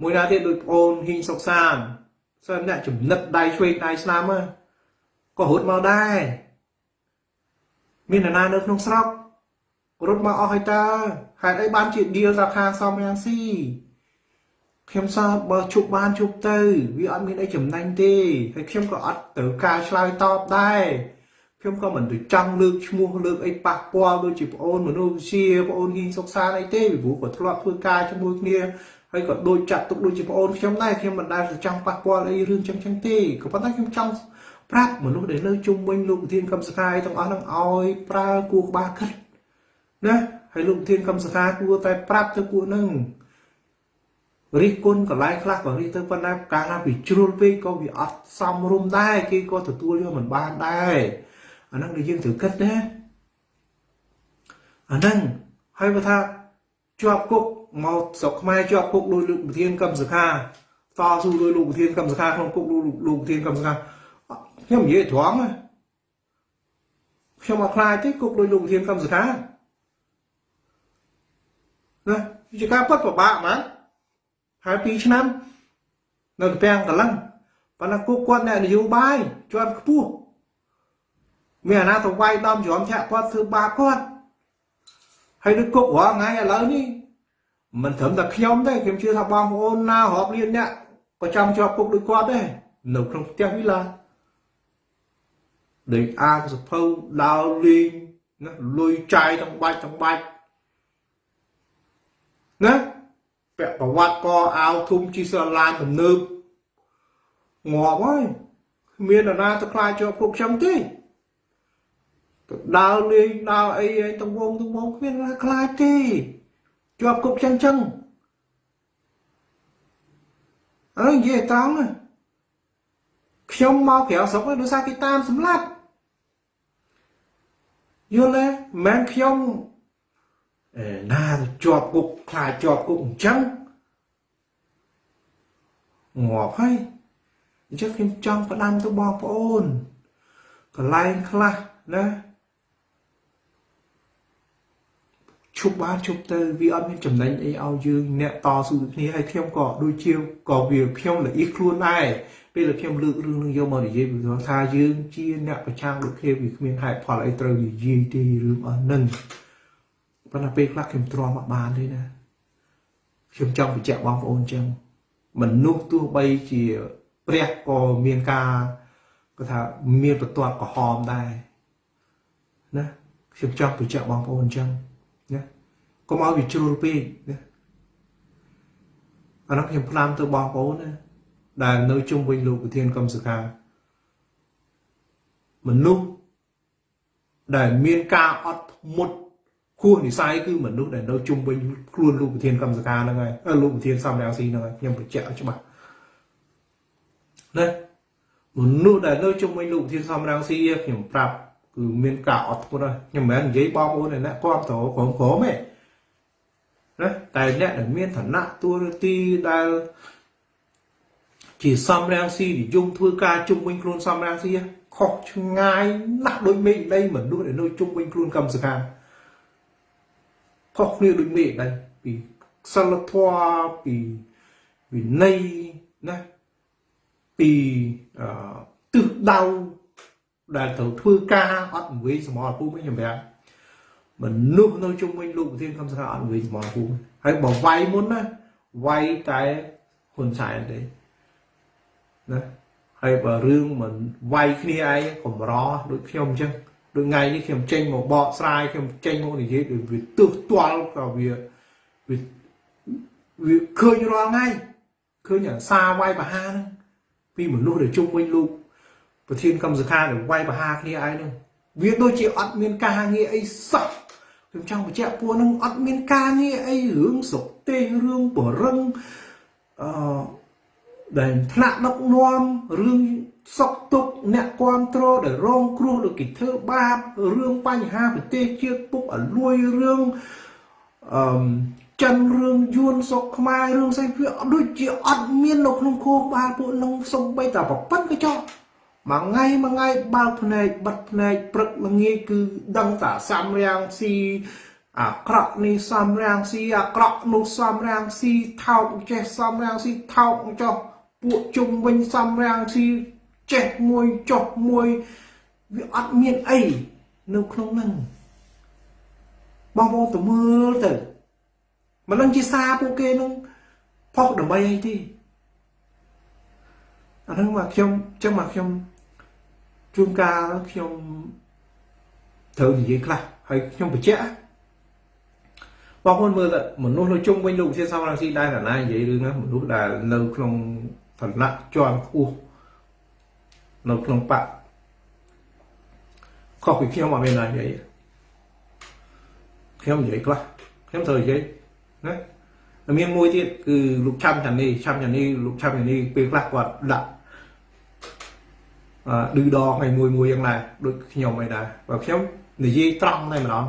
មួយណាទៀតដូចប្អូនហ៊ីងសុកសានសិនអ្នកចំណិតដៃឆ្វេងដៃស្នាមក៏រត់មកដែរមាននរណានៅក្នុងស្រុករត់មកអស់ហើយតើហេតុអីបានជាឌីលរាខាសំរាំងស៊ីខ្ញុំសើបើជប់បានជប់ទៅ វាអត់មានអីចំណេញទេហើយខ្ញុំក៏អត់ត្រូវការឆ្លើយតបដែរ ខ្ញុំក៏មិនទៅចង់លើកឈ្មោះលើកអីប៉ះពាល់ដូចជាប្អូនមនុស្សវិជាប្អូនហ៊ីងសុកសានអីទេពីព្រោះក៏ធ្លាប់ធ្វើការជាមួយគ្នាហើយក៏ដូចចាត់ទុកដូចជាប្អូនខ្ញុំដែរខ្ញុំមិនដែលទៅចង់ប៉ះពាល់អីរឿងចឹងចឹងទេក៏ប៉ុន្តែខ្ញុំចង់ប្រាប់មនុស្សដែលនៅជុំវិញលោកប្រធានកម្មសខាទាំងអស់នឹងឲ្យប្រើគួរក្បាលគិតណាហើយលោកប្រធានកម្មសខាគួរតែប្រាប់ទៅពួកនឹងរិះគន់កន្លែងខ្លះក៏រិះទៅប៉ុន្តែកាលណាពីជ្រុលពេកក៏វាអត់សមរម្យដែរគេក៏ទទួលយកមិនបានដែរ អាហ្នឹងដែលយើងត្រូវគិតណាអាហ្នឹងហើយបើថាជាប់គុកមកស្រុកខ្មែរជាប់គុកដោយលោកប្រធានកម្មសខាតស៊ូដោយលោកប្រធានកម្មសខាក្នុងគុកលោកប្រធានកម្មសខាខ្ញុំនិយាយត្រង់ណាខ្ញុំអត់ខ្លាចទេគុកដោយលោកប្រធានកម្មសខាណាជាការពិតពិបាកមែនហើយ2ឆ្នាំនៅកពាំងកន្លងប៉ុន្តែគុកគាត់អ្នកនយោបាយជាន់ខ្ពស់ មានអាណាទៅវាយដំជ្រាំធាក់គាត់ធ្វើបាបគាត់ហើយដូចគុករាល់ថ្ងៃឥឡូវនេះមិនត្រឹមតែខ្ញុំទេខ្ញុំជឿថាបងប្អូនណារាប់លានអ្នកក៏ចង់ជាប់គុកដូចគាត់ដែរនៅក្នុងផ្ទះវិឡាដូចអាកសភៅដើរលេងណាលុយចាយទាំងបាច់ទាំងបាច់ណាពាក់ប្រវត្តិកអាវធំជីស្រឡានទំនើបងាប់ហើយមាននរណាទៅខ្លាចជាប់គុកខ្ញុំទេទៅ ដើរលេងដើរអីឯងទាំងវងទាំងវងគ្មានណាខ្លាចទេជាប់គុកចឹងចឹងអើនិយាយត្រង់ខ្ញុំមកក្រៅស្រុកដោយសារគេតាមសម្លាប់យល់ទេមិនខ្ញុំអេណាជាប់គុកខ្លាចជាប់គុកអញ្ចឹងងាប់ហើយអញ្ចឹងខ្ញុំចង់ផ្ដាំទៅបងប្អូនកន្លែងខ្លះណា ឈប់បានឈប់ទៅវាអត់មានចំណេញអីឲ្យយើងអ្នកតស៊ូគ្នាហើយខ្ញុំក៏ដូចជាក៏វាខ្ញុំលះខ្លួនដែរពេលដែលខ្ញុំលើករឿងនឹងយកមកនិយាយពីថាយើងជាអ្នកប្រឆាំងដូចគ្នាវាគ្មានហេតុផលអីត្រូវនិយាយទេរឿងអស់នឹងប៉ុន្តែពេលខ្លះខ្ញុំទ្រាំអត់បានទេណាខ្ញុំចង់បញ្ជាក់បងប្អូនអញ្ចឹងមនុស្សទោះបីជាព្រះក៏មានការគាត់ថាមានបន្ទាត់ក្រហមដែរណាខ្ញុំចង់បញ្ជាក់បងប្អូនអញ្ចឹងណា កុំឲ្យវាជ្រុលពេកណាអានោះខ្ញុំផ្ដាំទៅបងប្អូនណាដែលនៅជុំវិញលោកប្រធានកម្មសខាមនុស្សដែលមានការអត់ធ្មត់គួរនិស័យគឺមនុស្សដែលនៅជុំវិញខ្លួនលោកប្រធានកម្មសខាហ្នឹងហើយលោកប្រធានសំរងស៊ីហ្នឹងហើយខ្ញុំបញ្ជាក់ច្បាស់ណាមនុស្សដែលនៅជុំវិញលោកប្រធានសំរងស៊ីខ្ញុំប្រាប់គឺមានការអត់ធ្មត់ហើយខ្ញុំមិនមែននិយាយបងប្អូនអ្នកគ្រប់ត្រក្រុមក្រុមទេ ណាតែអ្នកដែលមានឋានៈតួនាទីដែលជាសំរាំងស៊ីនិយមធ្វើការជុំវិញខ្លួនសំរាំងស៊ីខុសឆ្ងាយណាស់ដូចមេឃដីមនុស្សដែលនៅជុំវិញខ្លួនកម្មសខាខុសគ្នាដូចមេឃដីពីសិលធម៌ពីវិន័យណាពីអឺទិសដៅដែលត្រូវធ្វើការអត់វិញសមរភូមិខ្ញុំប្រាប់ មនុស្សនៅជុំវិញលោកប្រធានកម្មសខាអត់វិញសមរភូមិហើយបើវាយមុនណាវាយតែហ៊ុនសែនទេណាហើយបើរឿងមិនវាយគ្នាឯងកម្រដូចខ្ញុំអញ្ចឹងដូចថ្ងៃនេះខ្ញុំចេញមកបកស្រាយខ្ញុំចេញមកនិយាយដូចវាទើសទាល់ក៏វាវាវាឃើញរាល់ថ្ងៃឃើញអាសារវាយបហាហ្នឹងពីមនុស្សដែលជុំវិញលោកប្រធានកម្មសខាដែលវាយបហាគ្នាឯងហ្នឹងវាដូចជាអត់មានការងារអីសោះ ខ្ញុំចង់បញ្ជាក់ពួកហ្នឹងអត់មានការងារអីរឿងសុខទេសរឿងបរឹងអឺដែលថ្នាក់ដឹកនាំរឿងសុខទុក្ខអ្នកគ្រប់គ្រងដែលរងគ្រោះដោយគេធ្វើបាបរឿងបញ្ហាប្រទេសជាតិពុកអលួយរឿងអឺចិនរឿងយួនសុកខ្មែររឿងស្អីវាដូចជាអត់មាននៅក្នុងខួរក្បាលពួកនឹងសំបីតែប្រពន្ធក៏ចោះ មួយថ្ងៃមួយថ្ងៃបើកភ្នែកបិទភ្នែកព្រឹកល្ងាចគឺដឹងតែសំរាំងស៊ីអាក្រក់នេះសំរាំងស៊ីអាក្រក់នោះសំរាំងស៊ីថោកចេះសំរាំងស៊ីថោកចោះពួកជុំវិញសំរាំងស៊ីចេះមួយចុះមួយវាអត់មានអីនៅក្នុងហ្នឹងបងប្អូនទៅមើលទៅមិនដឹងជាសារពួកគេនឹងផុសដើម្បីអីទេអាហ្នឹងមកខ្ញុំចឹងមកខ្ញុំ ជួនកាលខ្ញុំត្រូវនិយាយខ្លះហើយខ្ញុំបញ្ជាក់បងប្អូនមើលទៅមនុស្សនៅជុំវិញលោកវិទ្យាសាស្ត្ររងស៊ីដែរណានិយាយរឿងហ្នឹងមនុស្សដែលនៅក្នុងឋានៈជាន់ខ្ពស់នៅក្នុងបកខុសពីខ្ញុំអត់មានណានិយាយខ្ញុំនិយាយខ្លះខ្ញុំត្រូវនិយាយណាមានមួយទៀតគឺលោកឆាំចានីឆាំចានីលោកឆាំចានីពេលខ្លះគាត់ដាក់អឺ ឌឺដងឲ្យមួយមួយយ៉ាងណាដូចខ្ញុំឯដែរបើខ្ញុំនិយាយត្រង់តែម្ដង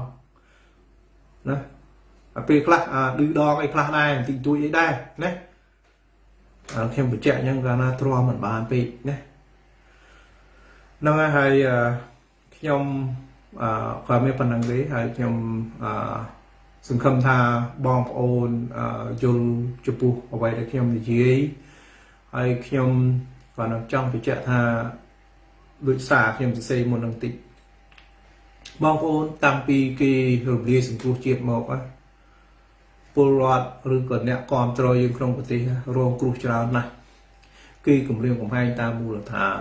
ណាពេលខ្លះឌឺដងអីខ្លះដែរបន្តិចតួចអីដែរណាខ្ញុំបញ្ជាក់អញ្ចឹងកាលណាទ្រាំមិនបានពេកណាហ្នឹងហើយខ្ញុំអឺគាត់មានប៉ុណ្្នឹងទេហើយខ្ញុំអឺសង្ឃឹមថាបងប្អូនយល់ចំពោះអ្វីដែលខ្ញុំនិយាយហើយខ្ញុំក៏នឹងចង់បញ្ជាក់ថា ដូចសារខ្ញុំសរសេរមុននឹងតិចបងប្អូនតាំងពីគេរំលាយសង្គ្រោះជាតិមកណាពលរដ្ឋឬក៏អ្នកគ្រប់គ្រងយើងក្នុងប្រទេសរងគ្រោះច្រើនណាស់គឺគម្រាមកំហែងតាមមូលដ្ឋាន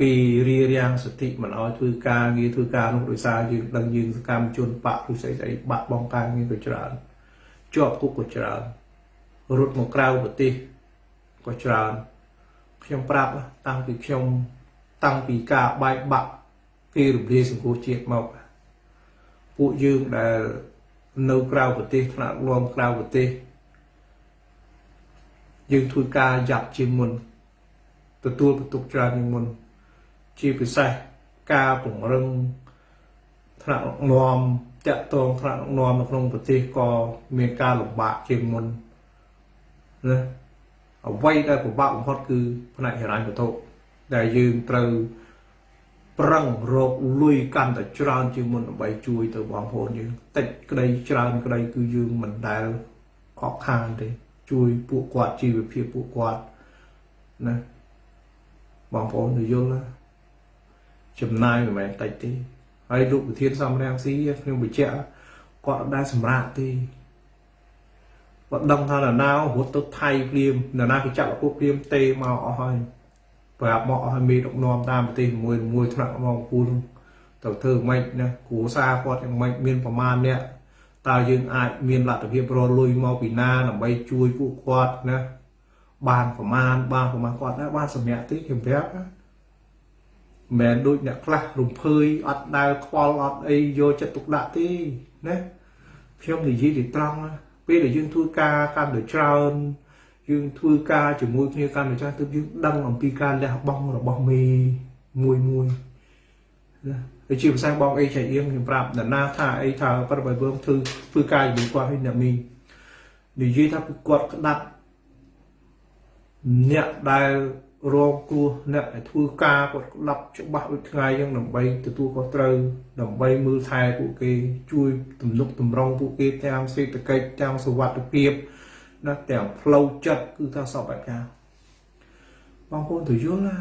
គេរៀបរៀងសិទ្ធិមិនអោយធ្វើការងារធ្វើការនោះដោយសារយើងដឹងយើងសកម្មជនបកឬស្អីស្អីបាក់បងការងារក៏ច្រើនជាប់គុកក៏ច្រើនរត់មកក្រៅប្រទេសក៏ច្រើនខ្ញុំប្រាប់តាំងពីខ្ញុំ តាំងពីការបែកបាក់គេរំលាយសង្គមជាតិមកពួកយើងដែលនៅក្រៅប្រទេសថ្នាក់រួមក្រៅប្រទេសយើងធ្វើការយ៉ាប់ជាងមុនទទទួលបន្ទុកច្រើនជាងមុន ជាពិសេសការពង្រឹងថ្នាក់ដឹកនាំតាក់ទងថ្នាក់ដឹកនាំនៅក្នុងប្រទេសក៏មានការលំបាកជាងមុនណាអ្វីដែលពិបាកបំផុតគឺផ្នែកហិរញ្ញវត្ថុ ដែលយើងត្រូវប្រឹងរកលុយកាន់តែច្រើនជាងមុនដើម្បីជួយទៅបងប្អូនយើងតិចក្តីច្រើនក្តីគឺយើងមិនដែលខកខានទេជួយពួកគាត់ជីវភាពពួកគាត់ណាបងប្អូនទៅយល់ណាចំណាយមិនមែនតិចទេហើយលោកប្រធានសំរាំងស៊ីខ្ញុំបញ្ជាក់គាត់អត់ដែលសម្រាប់ទេបើដឹងថានរណារត់ទៅថៃព្រាមនរណាគេចាក់ពួកព្រាមទេមកអស់ហើយ ប្រាប់មកអស់ហើយមេដឹកនាំតាមប្រទេសមួយមួយថ្នាក់មកពូលទៅធ្វើម៉េចណាគ្រួសារគាត់យ៉ាងម៉េចមានប្រមាណអ្នកតើយើងអាចមានលទ្ធភាពរលុយមកពីណាដើម្បីជួយពួកគាត់ណាបានប្រមាណបានប្រមាណគាត់ណាបានសម្រាប់ទេខ្ញុំប្រាប់ណាមិនដូចអ្នកខ្លះរំភើយអត់ដែលខ្វល់អត់អីយកចិត្តទុកដាក់ទេណាខ្ញុំនិយាយទៅត្រង់ណាពេលដែលយើងធ្វើការកាន់តែច្រើន យើងធ្វើការជាមួយគ្នាកាន់តែច្រើនទើបយើងដឹងអំពីការលះបង់របស់មេមួយមួយណាហើយជាភាសាបងអីចៃអៀងខ្ញុំប្រាប់ដល់ណាថាអីថាប្រាប់ឲ្យបងធ្វើធ្វើការជាមួយគាត់ឲ្យអ្នកមីនិយាយថាគាត់ក្តាប់អ្នកដែលរងគ្រោះអ្នកដែលធ្វើការគាត់ក្តាប់ច្បាស់ដូចថ្ងៃអញ្ចឹងដើម្បីទទួលខុសត្រូវដើម្បីមើលថែពួកគេជួយទំនុកតម្រង់ពួកគេទាំងសេដ្ឋកិច្ចទាំងសុវត្ថិភាព ណាទាំងផ្លូវចិត្តគឺថាសពបែបយ៉ាងបងប្អូនទៅយល់ណា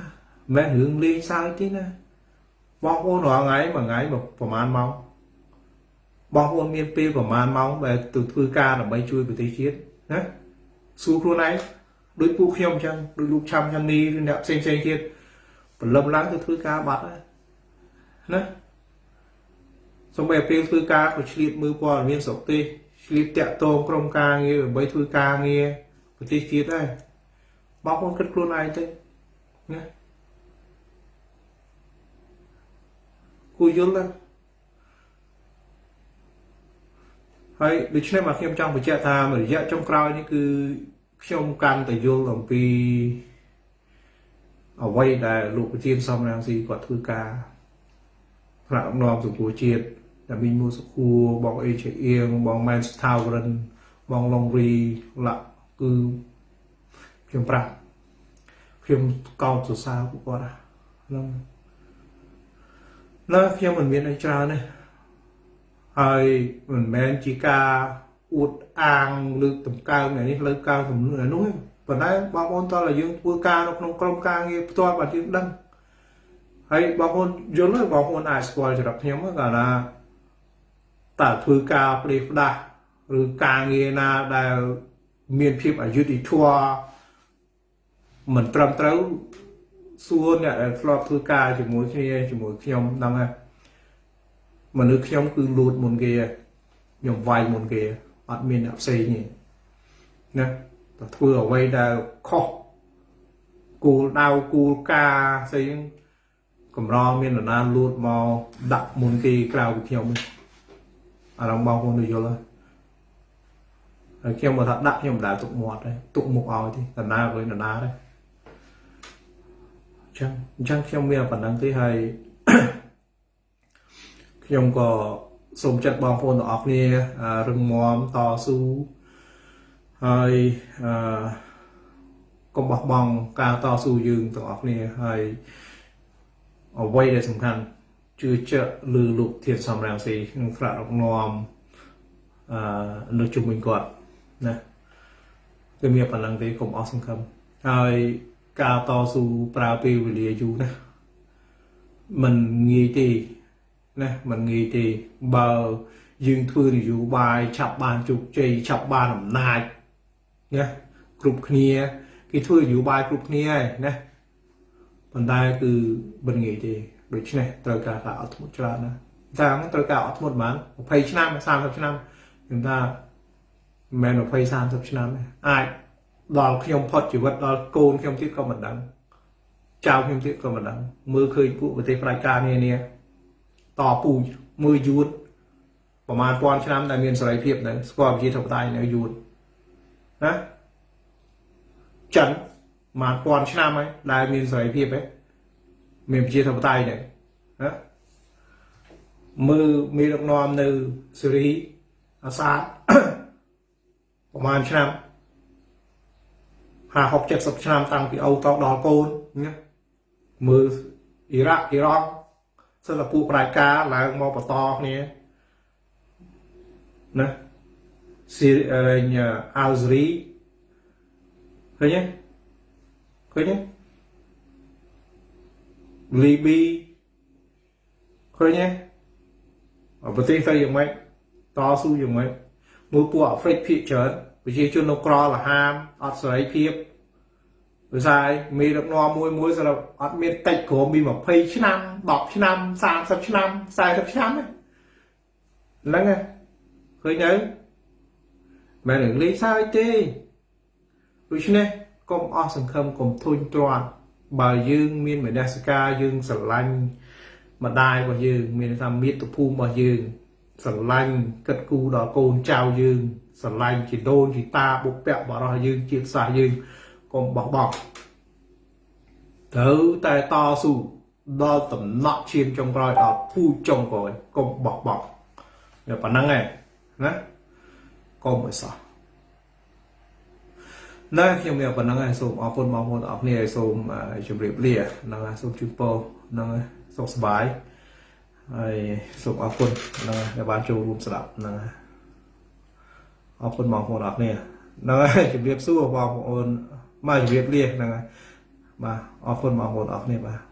មិនរឿងលេងសើចទេណាបងប្អូនរាល់ថ្ងៃមួយថ្ងៃប្រហែលម៉ោងបងប្អូនមានពេលប្រហែលម៉ោងដែលទៅធ្វើការដើម្បីជួយប្រទេសជាតិណាសួរខ្លួនឯងដូចពួកខ្ញុំអញ្ចឹងដូចលោកឆាំឆានីឬអ្នកផ្សេងផ្សេងទៀតព្រលឹមឡើងទៅធ្វើការបាត់ហើយណាសូម្បីពេលធ្វើការក៏ឆ្លៀតមើលព័ត៌មានស្រុកទេស ឆ្លៀតតាក់ទងក្រុមការងារដើម្បីធ្វើការងារប្រទេសជាតិដែរបងប្អូនគិតខ្លួនឯងទៅណាគួរយល់ដែរហើយដូច្នេះមកខ្ញុំចង់បញ្ជាក់ថារយៈចុងក្រោយនេះគឺខ្ញុំកាន់តែយល់អំពីអ្វីដែលលោកប្រធានសំរងស៊ីគាត់ធ្វើការផ្នែកអំណរសង្គមជាតិ ដែលមានមួយសុខួរបងអេជាអៀងបងម៉ែនស្ថាវរិនបងឡុងរីឡាក់គឺខ្ញុំប្រាប់ខ្ញុំកោតសរសើរពួកគាត់ហ្នឹងណាខ្ញុំមិនមានអីច្រើនទេហើយមិនមែនជាការអួតអាងលើកតម្កើងនេះលើកកើងទំនួលនោះទេប៉ុន្តែបងប្អូនតើយើងធ្វើការនៅក្នុងក្រុមការងារផ្ទាល់បាទយើងដឹងហើយបងប្អូនយល់ទេបងប្អូនអាចស្គាល់ចរិតខ្ញុំកាលណា តើធ្វើការផ្ដេសផ្ដាស់ឬការងារណាដែលមានភាពអយុត្តិធម៌មិនត្រឹមត្រូវសួរអ្នកដែលធ្លាប់ធ្វើការជាមួយគ្នាជាមួយខ្ញុំដឹងហើយមនុស្សខ្ញុំគឺលួចមុនគេខ្ញុំវាយមុនគេអត់មានអ្នកផ្សេងទេណាតែធ្វើអ្វីដែលខុសគោលដៅគោលការណ៍ស្អីហ្នឹងកម្រមាននរណាលួចមកដាក់មុនគេក្រៅពីខ្ញុំ អារម្មណ៍បងប្អូនយល់ហើយខ្ញុំមកថាដាក់ខ្ញុំមិនដែលទុកមាត់ទេទុកមុខឲ្យទេតាណាវិញតាណាទេចឹងអញ្ចឹងខ្ញុំមានប៉ុណ្ណឹងទេហើយខ្ញុំក៏សូមចិត្តបងប្អូនទាំងអស់គ្នារឹងមាំតស៊ូហើយអឺកុំបោះបង់ការតស៊ូយើងទាំងអស់គ្នាហើយអ្វីដែលសំខាន់ ជឿជាក់លើលោកធានសំរាំងស៊ីក្នុងថ្នាក់ដឹកនាំអឺនៅជុំវិញគាត់ណាគឺមានប៉ុណ្ណឹងទេកុំអស់សង្ឃឹមហើយការតស៊ូប្រើពេលវេលាយូរណាมันងាយទេណាมันងាយទេបើយើងធ្វើនយោបាយឆាប់បានជោគជ័យឆាប់បានអំណាចណាគ្រប់គ្នាគេធ្វើនយោបាយគ្រប់គ្នាហើយណាប៉ុន្តែគឺមិនងាយទេ ដូច្នេះត្រូវការការអត់ធ្មត់ច្រើនណាតាមត្រូវការអត់ធ្មត់ប្រហែល20ឆ្នាំ30ឆ្នាំខ្ញុំថាមិនមែន20 30ឆ្នាំទេអាចដល់ខ្ញុំផុតជីវិតដល់កូនខ្ញុំទៀតក៏មិនដឹងចៅខ្ញុំទៀតក៏មិនដឹងមើលឃើញពួកប្រទេសផ្ដាច់ការនានាតពូជមើលយួនប្រហែលពាន់ឆ្នាំដែលមានសេរីភាពនៅស្គាល់ប្រជាធិបតេយ្យនៅយួនណាចិនមកពាន់ឆ្នាំហើយដែលមានសេរីភាពឯង មានប្រជាធិបតេយ្យដែរណាមើលមានដឹកនាំនៅស៊េរីអាសាតប្រហែលឆ្នាំ50 60ឆ្នាំតាំងពីអូតដល់កូនណាមើលអ៊ីរ៉ាក់អ៊ីរ៉ង់សិលពួកប្រតិការឡើងមកបន្តគ្នាណាស៊ីអាល់សេរីឃើញទេឃើញទេ លីប៊ីឃើញទេប្រទេសទៅយ៉ាងម៉េចតស៊ូយ៉ាងម៉េចមួយពួកអាហ្វ្រិកភាគច្រើនប្រជាជននៅក្រលហាមអត់សេរីភាពដោយសារមានដឹកនាំមួយមួយសម្រាប់អត់មានតិចក្រមពី20ឆ្នាំ10ឆ្នាំ30ឆ្នាំ40ឆ្នាំហ្នឹងហ្នឹងឃើញទៅមិននឹងលេងសើចទេដូច្នេះកុំអស់សង្ឃឹមកុំធុញទ្រាន់ បើយើងមានមនសិការយើងស្រឡាញ់ម្ដាយរបស់យើង មានថាមាតុភូមិរបស់យើងស្រឡាញ់គិតគូរដល់កូនចៅយើងស្រឡាញ់ជីដូនជីតាបុព្វបុរសយើងជាតិសាសន៍យើងកុំបោះបង់ត្រូវតែតស៊ូដល់តំណក់ឈាមចុងក្រោយដល់ពូជចុងក្រោយកុំបោះបង់តែប៉ុណ្្នឹងឯងណាកុំឲ្យសោះ ណែខ្ញុំមានប៉ុណ្្នឹងហើយសូមអរគុណបងប្អូនទាំងអស់គ្នាហើយសូមជម្រាបលាហ្នឹងហើយសូមជូនពរហ្នឹងហើយសុខសប្បាយហើយសូមអរគុណហ្នឹងហើយដែលបានចូលរួមស្ដាប់ហ្នឹងហើយអរគុណបងប្អូនអរគ្នាហ្នឹងហើយជម្រាបសួរបងប្អូនមកជម្រាបលាហ្នឹងហើយបាទអរគុណបងប្អូនអរគ្នាបាទ